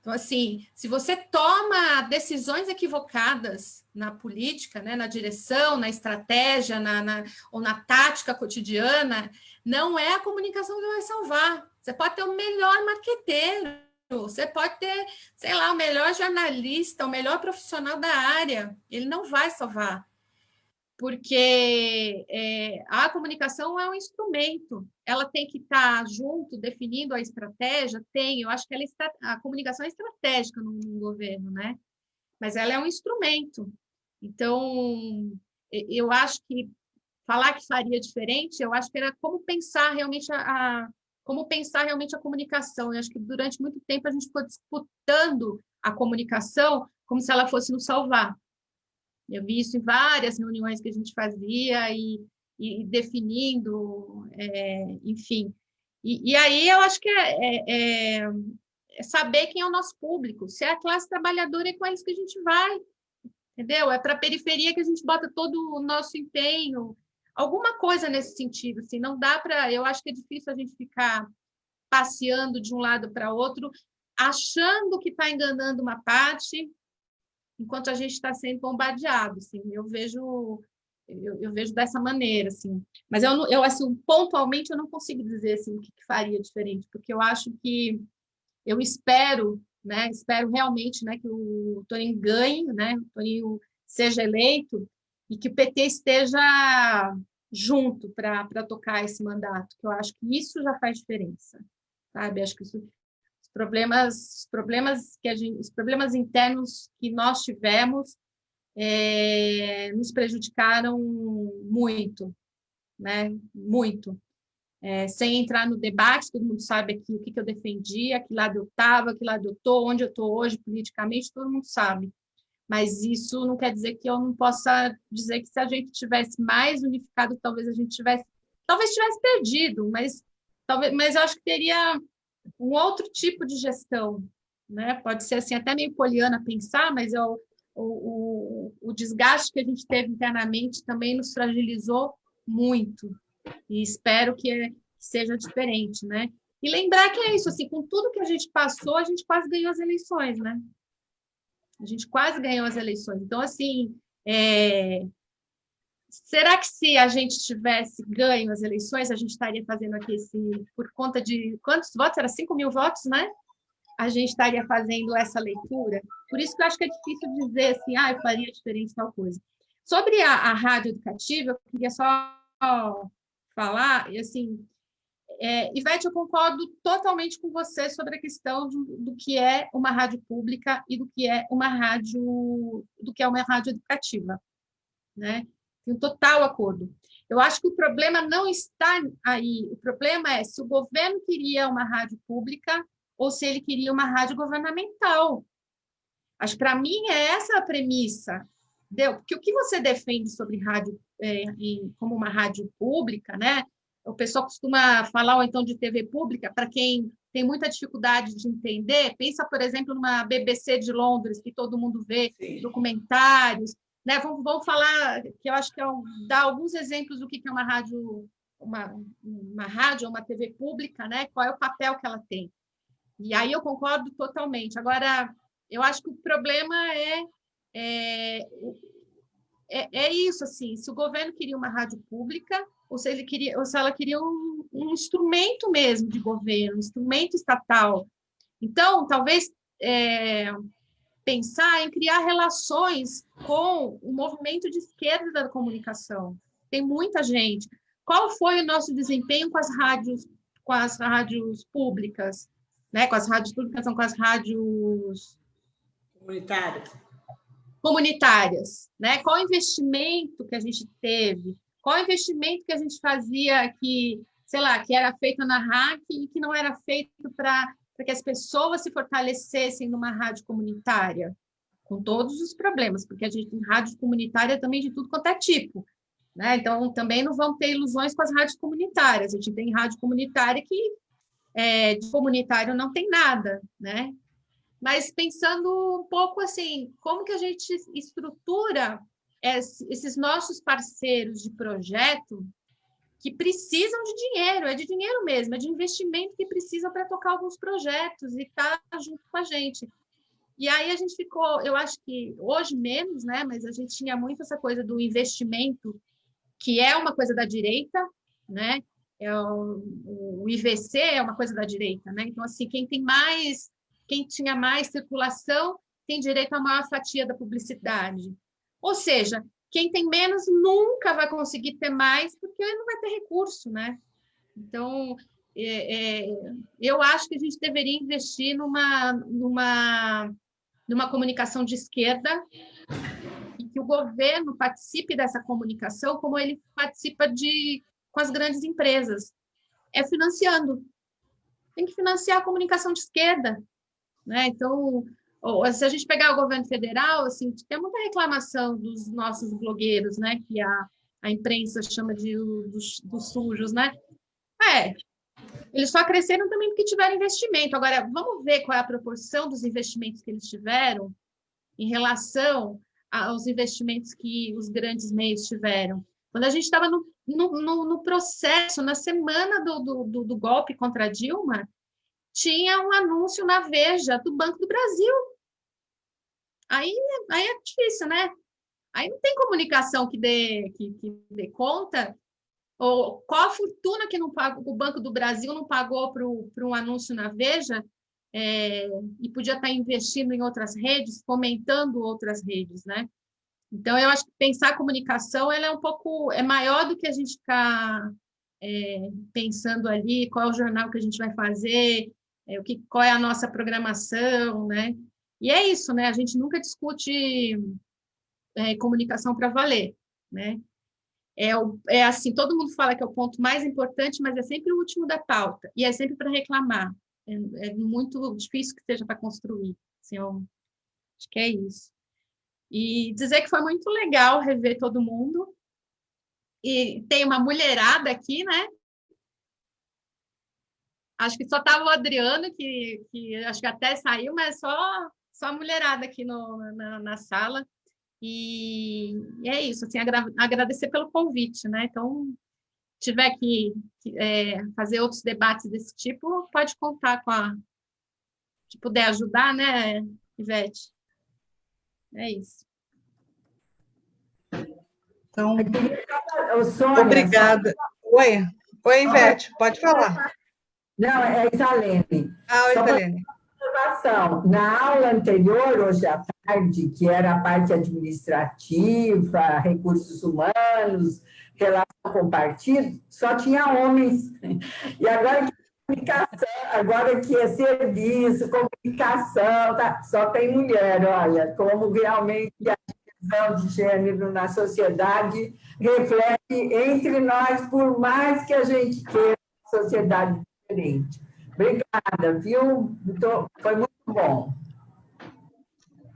Então, assim, se você toma decisões equivocadas na política, né, na direção, na estratégia, na, na, ou na tática cotidiana, não é a comunicação que vai salvar. Você pode ter o melhor marqueteiro, você pode ter, sei lá, o melhor jornalista, o melhor profissional da área, ele não vai salvar. Porque é, a comunicação é um instrumento, ela tem que estar junto, definindo a estratégia, tem, eu acho que ela está, a comunicação é estratégica no, no governo, né? Mas ela é um instrumento. Então, eu acho que falar que faria diferente, eu acho que era como pensar realmente a como pensar realmente a comunicação. Eu acho que durante muito tempo a gente ficou disputando a comunicação como se ela fosse nos salvar. Eu vi isso em várias reuniões que a gente fazia e, e definindo, é, enfim. E, e, aí eu acho que é, é, é, é, saber quem é o nosso público. Se é a classe trabalhadora, é com eles que a gente vai, entendeu? É para a periferia que a gente bota todo o nosso empenho, alguma coisa nesse sentido, assim, não dá para, eu acho que é difícil a gente ficar passeando de um lado para outro, achando que está enganando uma parte, enquanto a gente está sendo bombardeado, assim, eu vejo eu, eu, vejo dessa maneira, assim, mas eu, eu assim, pontualmente eu não consigo dizer assim, o que, que faria diferente, porque eu acho que eu espero, né, espero realmente, né, que o Toninho ganhe, né, o Toninho seja eleito, e que o PT esteja junto para tocar esse mandato, que eu acho que isso já faz diferença, sabe? Acho que isso, os problemas, os problemas que a gente, os problemas internos que nós tivemos é, nos prejudicaram muito, né? Muito. É, sem entrar no debate, todo mundo sabe aqui o que, que eu defendia, que lado eu estava, que lado eu estou, onde eu estou hoje politicamente, todo mundo sabe mas isso não quer dizer que eu não possa dizer que se a gente tivesse mais unificado, talvez a gente tivesse, talvez tivesse perdido, mas talvez, mas eu acho que teria um outro tipo de gestão, né? Pode ser assim até meio poliana pensar, mas eu, o, o, o desgaste que a gente teve internamente também nos fragilizou muito e espero que seja diferente, né? E lembrar que é isso, assim, com tudo que a gente passou, a gente quase ganhou as eleições, né? A gente quase ganhou as eleições. Então, assim, é... será que se a gente tivesse ganho as eleições, a gente estaria fazendo aqui esse, por conta de quantos votos? Era 5 mil votos, né? A gente estaria fazendo essa leitura. Por isso que eu acho que é difícil dizer assim, ah, eu faria diferente tal coisa. Sobre a, a rádio educativa, eu queria só falar, e assim, é, Ivete, eu concordo totalmente com você sobre a questão de, do que é uma rádio pública e do que é uma rádio, do que é uma rádio educativa, né? Tenho total acordo. Eu acho que o problema não está aí. O problema é se o governo queria uma rádio pública ou se ele queria uma rádio governamental. Acho para mim é essa a premissa. Entendeu? Porque o que você defende sobre rádio é, em, como uma rádio pública, né? O pessoal costuma falar, ou então de TV pública, para quem tem muita dificuldade de entender, pensa, por exemplo, numa BBC de Londres, que todo mundo vê, Sim. documentários, né? Vamos, vamos falar, que eu acho que é um, dar alguns exemplos do que é uma rádio, uma, uma rádio, uma TV pública, né? Qual é o papel que ela tem. E aí eu concordo totalmente. Agora, eu acho que o problema é, é, é, é isso, assim, se o governo queria uma rádio pública, ou se, ele queria, ou se ela queria um, um instrumento mesmo de governo, um instrumento estatal. Então, talvez é, pensar em criar relações com o movimento de esquerda da comunicação. Tem muita gente. Qual foi o nosso desempenho com as rádios, com as rádios públicas, né? Com as rádios públicas, são com as rádios comunitárias. Comunitárias, né? Qual o investimento que a gente teve? Qual investimento que a gente fazia que, sei lá, que era feito na RAC e que não era feito para que as pessoas se fortalecessem numa rádio comunitária? Com todos os problemas, porque a gente tem rádio comunitária também de tudo quanto é tipo. Né? Então, também não vamos ter ilusões com as rádios comunitárias. A gente tem rádio comunitária que é, de comunitário não tem nada, né? Mas pensando um pouco assim, como que a gente estrutura esses nossos parceiros de projeto que precisam de dinheiro, é de dinheiro mesmo, é de investimento que precisam para tocar alguns projetos e estar tá junto com a gente. E aí a gente ficou, eu acho que hoje menos, né? Mas a gente tinha muito essa coisa do investimento, que é uma coisa da direita, né? É o, o IVC é uma coisa da direita, né? Então, assim, quem tem mais, quem tinha mais circulação tem direito a maior fatia da publicidade. Ou seja, quem tem menos nunca vai conseguir ter mais, porque não vai ter recurso, né? Então, é, é, eu acho que a gente deveria investir numa, numa, numa comunicação de esquerda e que o governo participe dessa comunicação como ele participa de, com as grandes empresas. É financiando. Tem que financiar a comunicação de esquerda. Né? Então, se a gente pegar o governo federal, assim, tem muita reclamação dos nossos blogueiros, né, que a, a imprensa chama de dos, dos sujos, né? É, eles só cresceram também porque tiveram investimento. Agora, vamos ver qual é a proporção dos investimentos que eles tiveram em relação aos investimentos que os grandes meios tiveram. Quando a gente estava no, no, no, processo, na semana do, do, do golpe contra Dilma, tinha um anúncio na Veja do Banco do Brasil. Aí, aí é difícil, né? Aí não tem comunicação que dê, que, que dê conta. Ou qual a fortuna que não o Banco do Brasil não pagou para um anúncio na Veja é, e podia estar investindo em outras redes, fomentando outras redes, né? Então, eu acho que pensar a comunicação ela é um pouco é maior do que a gente ficar é, pensando ali qual é o jornal que a gente vai fazer, é, o que, qual é a nossa programação, né? E é isso, né? A gente nunca discute é, comunicação para valer, né? É, o, é assim, todo mundo fala que é o ponto mais importante, mas é sempre o último da pauta, e é sempre para reclamar. É, é, muito difícil que seja para construir. Assim, eu, acho que é isso. E dizer que foi muito legal rever todo mundo. E tem uma mulherada aqui, né? Acho que só estava o Adriano, que, que acho que até saiu, mas só, só a mulherada aqui no, na, na sala. E, e, é isso, assim, agra agradecer pelo convite, né? Então, tiver que, que é, fazer outros debates desse tipo, pode contar com a... que puder ajudar, né, Ivete? É isso. Então, obrigada. Oi, Oi, Ivete, pode falar. Não, é Isalene. Ah, oi, Isalene. Na aula anterior, hoje à tarde, que era a parte administrativa, recursos humanos, relação com partido, só tinha homens. E agora que comunicação, agora que é serviço, comunicação, tá, só tem mulher, olha, como realmente a divisão de gênero na sociedade reflete entre nós, por mais que a gente queira sociedade diferente. Obrigada, viu? foi muito bom.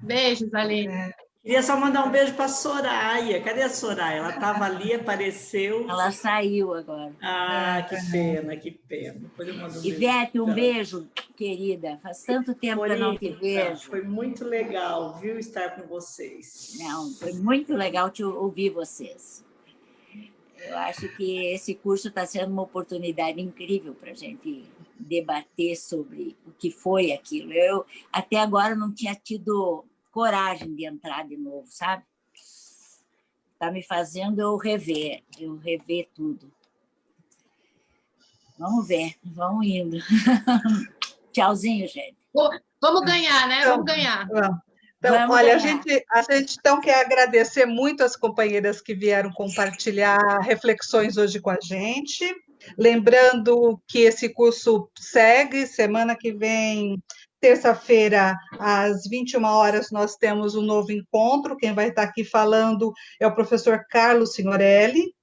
Beijos, Aline. É. Queria só mandar um beijo para a Soraya. Cadê a Soraya? Ela estava ali, apareceu. Ela saiu agora. Ah, que pena, que pena. Um Ivete, um beijo, querida. Faz tanto tempo que eu não te vejo. Foi muito legal, viu, estar com vocês. Não, foi muito legal te ouvir vocês. Eu acho que esse curso está sendo uma oportunidade incrível para a gente debater sobre o que foi aquilo. Eu até agora não tinha tido coragem de entrar de novo, sabe? Está me fazendo eu rever, eu rever tudo. Vamos ver, vamos indo. Tchauzinho, gente. Vamos ganhar, né? Vamos ganhar. Então, Vamos olha, a gente, a gente então quer agradecer muito as companheiras que vieram compartilhar reflexões hoje com a gente. Lembrando que esse curso segue, semana que vem, terça-feira, às 21 horas, nós temos um novo encontro. Quem vai estar aqui falando é o professor Carlos Signorelli.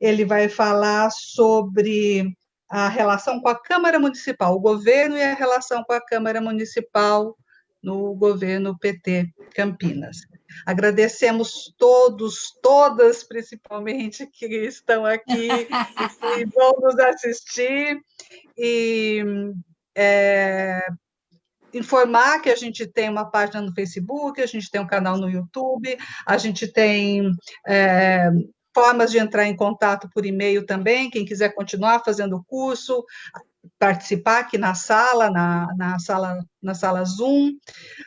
Ele vai falar sobre a relação com a Câmara Municipal, o governo e a relação com a Câmara Municipal no governo PT Campinas. Agradecemos todos, todas, principalmente, que estão aqui e vão nos assistir. E é, informar que a gente tem uma página no Facebook, a gente tem um canal no YouTube, a gente tem é, formas de entrar em contato por e-mail também, quem quiser continuar fazendo o curso, participar aqui na sala, na, na sala, na sala Zoom.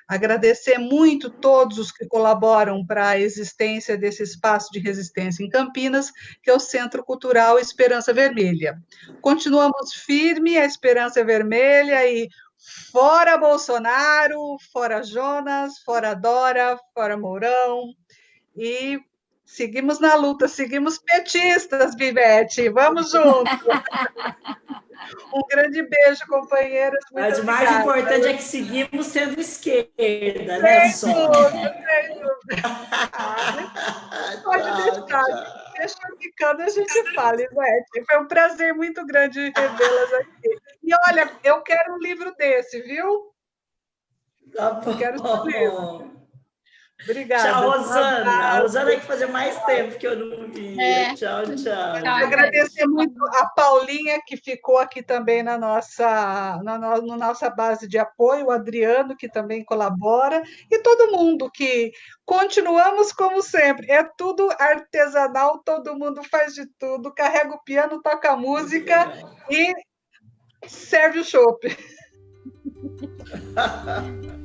Agradecer muito todos os que colaboram para a existência desse espaço de resistência em Campinas, que é o Centro Cultural Esperança Vermelha. Continuamos firme a Esperança Vermelha e fora Bolsonaro, fora Jonas, fora Dora, fora Mourão, e seguimos na luta, seguimos petistas, Vivete, vamos juntos! Um grande beijo, companheiras. Muito Mas o mais obrigada. importante é que seguimos sendo esquerda, né, Sem dúvida, sem dúvida. Pode Tchau, deixar. tchau. Deixa ficando, a gente fala, Ivete. Foi um prazer muito grande revê-las aqui. E olha, eu quero um livro desse, viu? Tá bom. Quero saber. Obrigada. Tchau, Rosana. A. Rosana tem que fazer mais tempo que eu não vi. É. Tchau, tchau. Tchau. Agradecer muito a Paulinha, que ficou aqui também na nossa, na, no- na nossa base de apoio, o Adriano, que também colabora, e todo mundo que continuamos como sempre. É tudo artesanal, todo mundo faz de tudo, carrega o piano, toca a música e serve o chopp.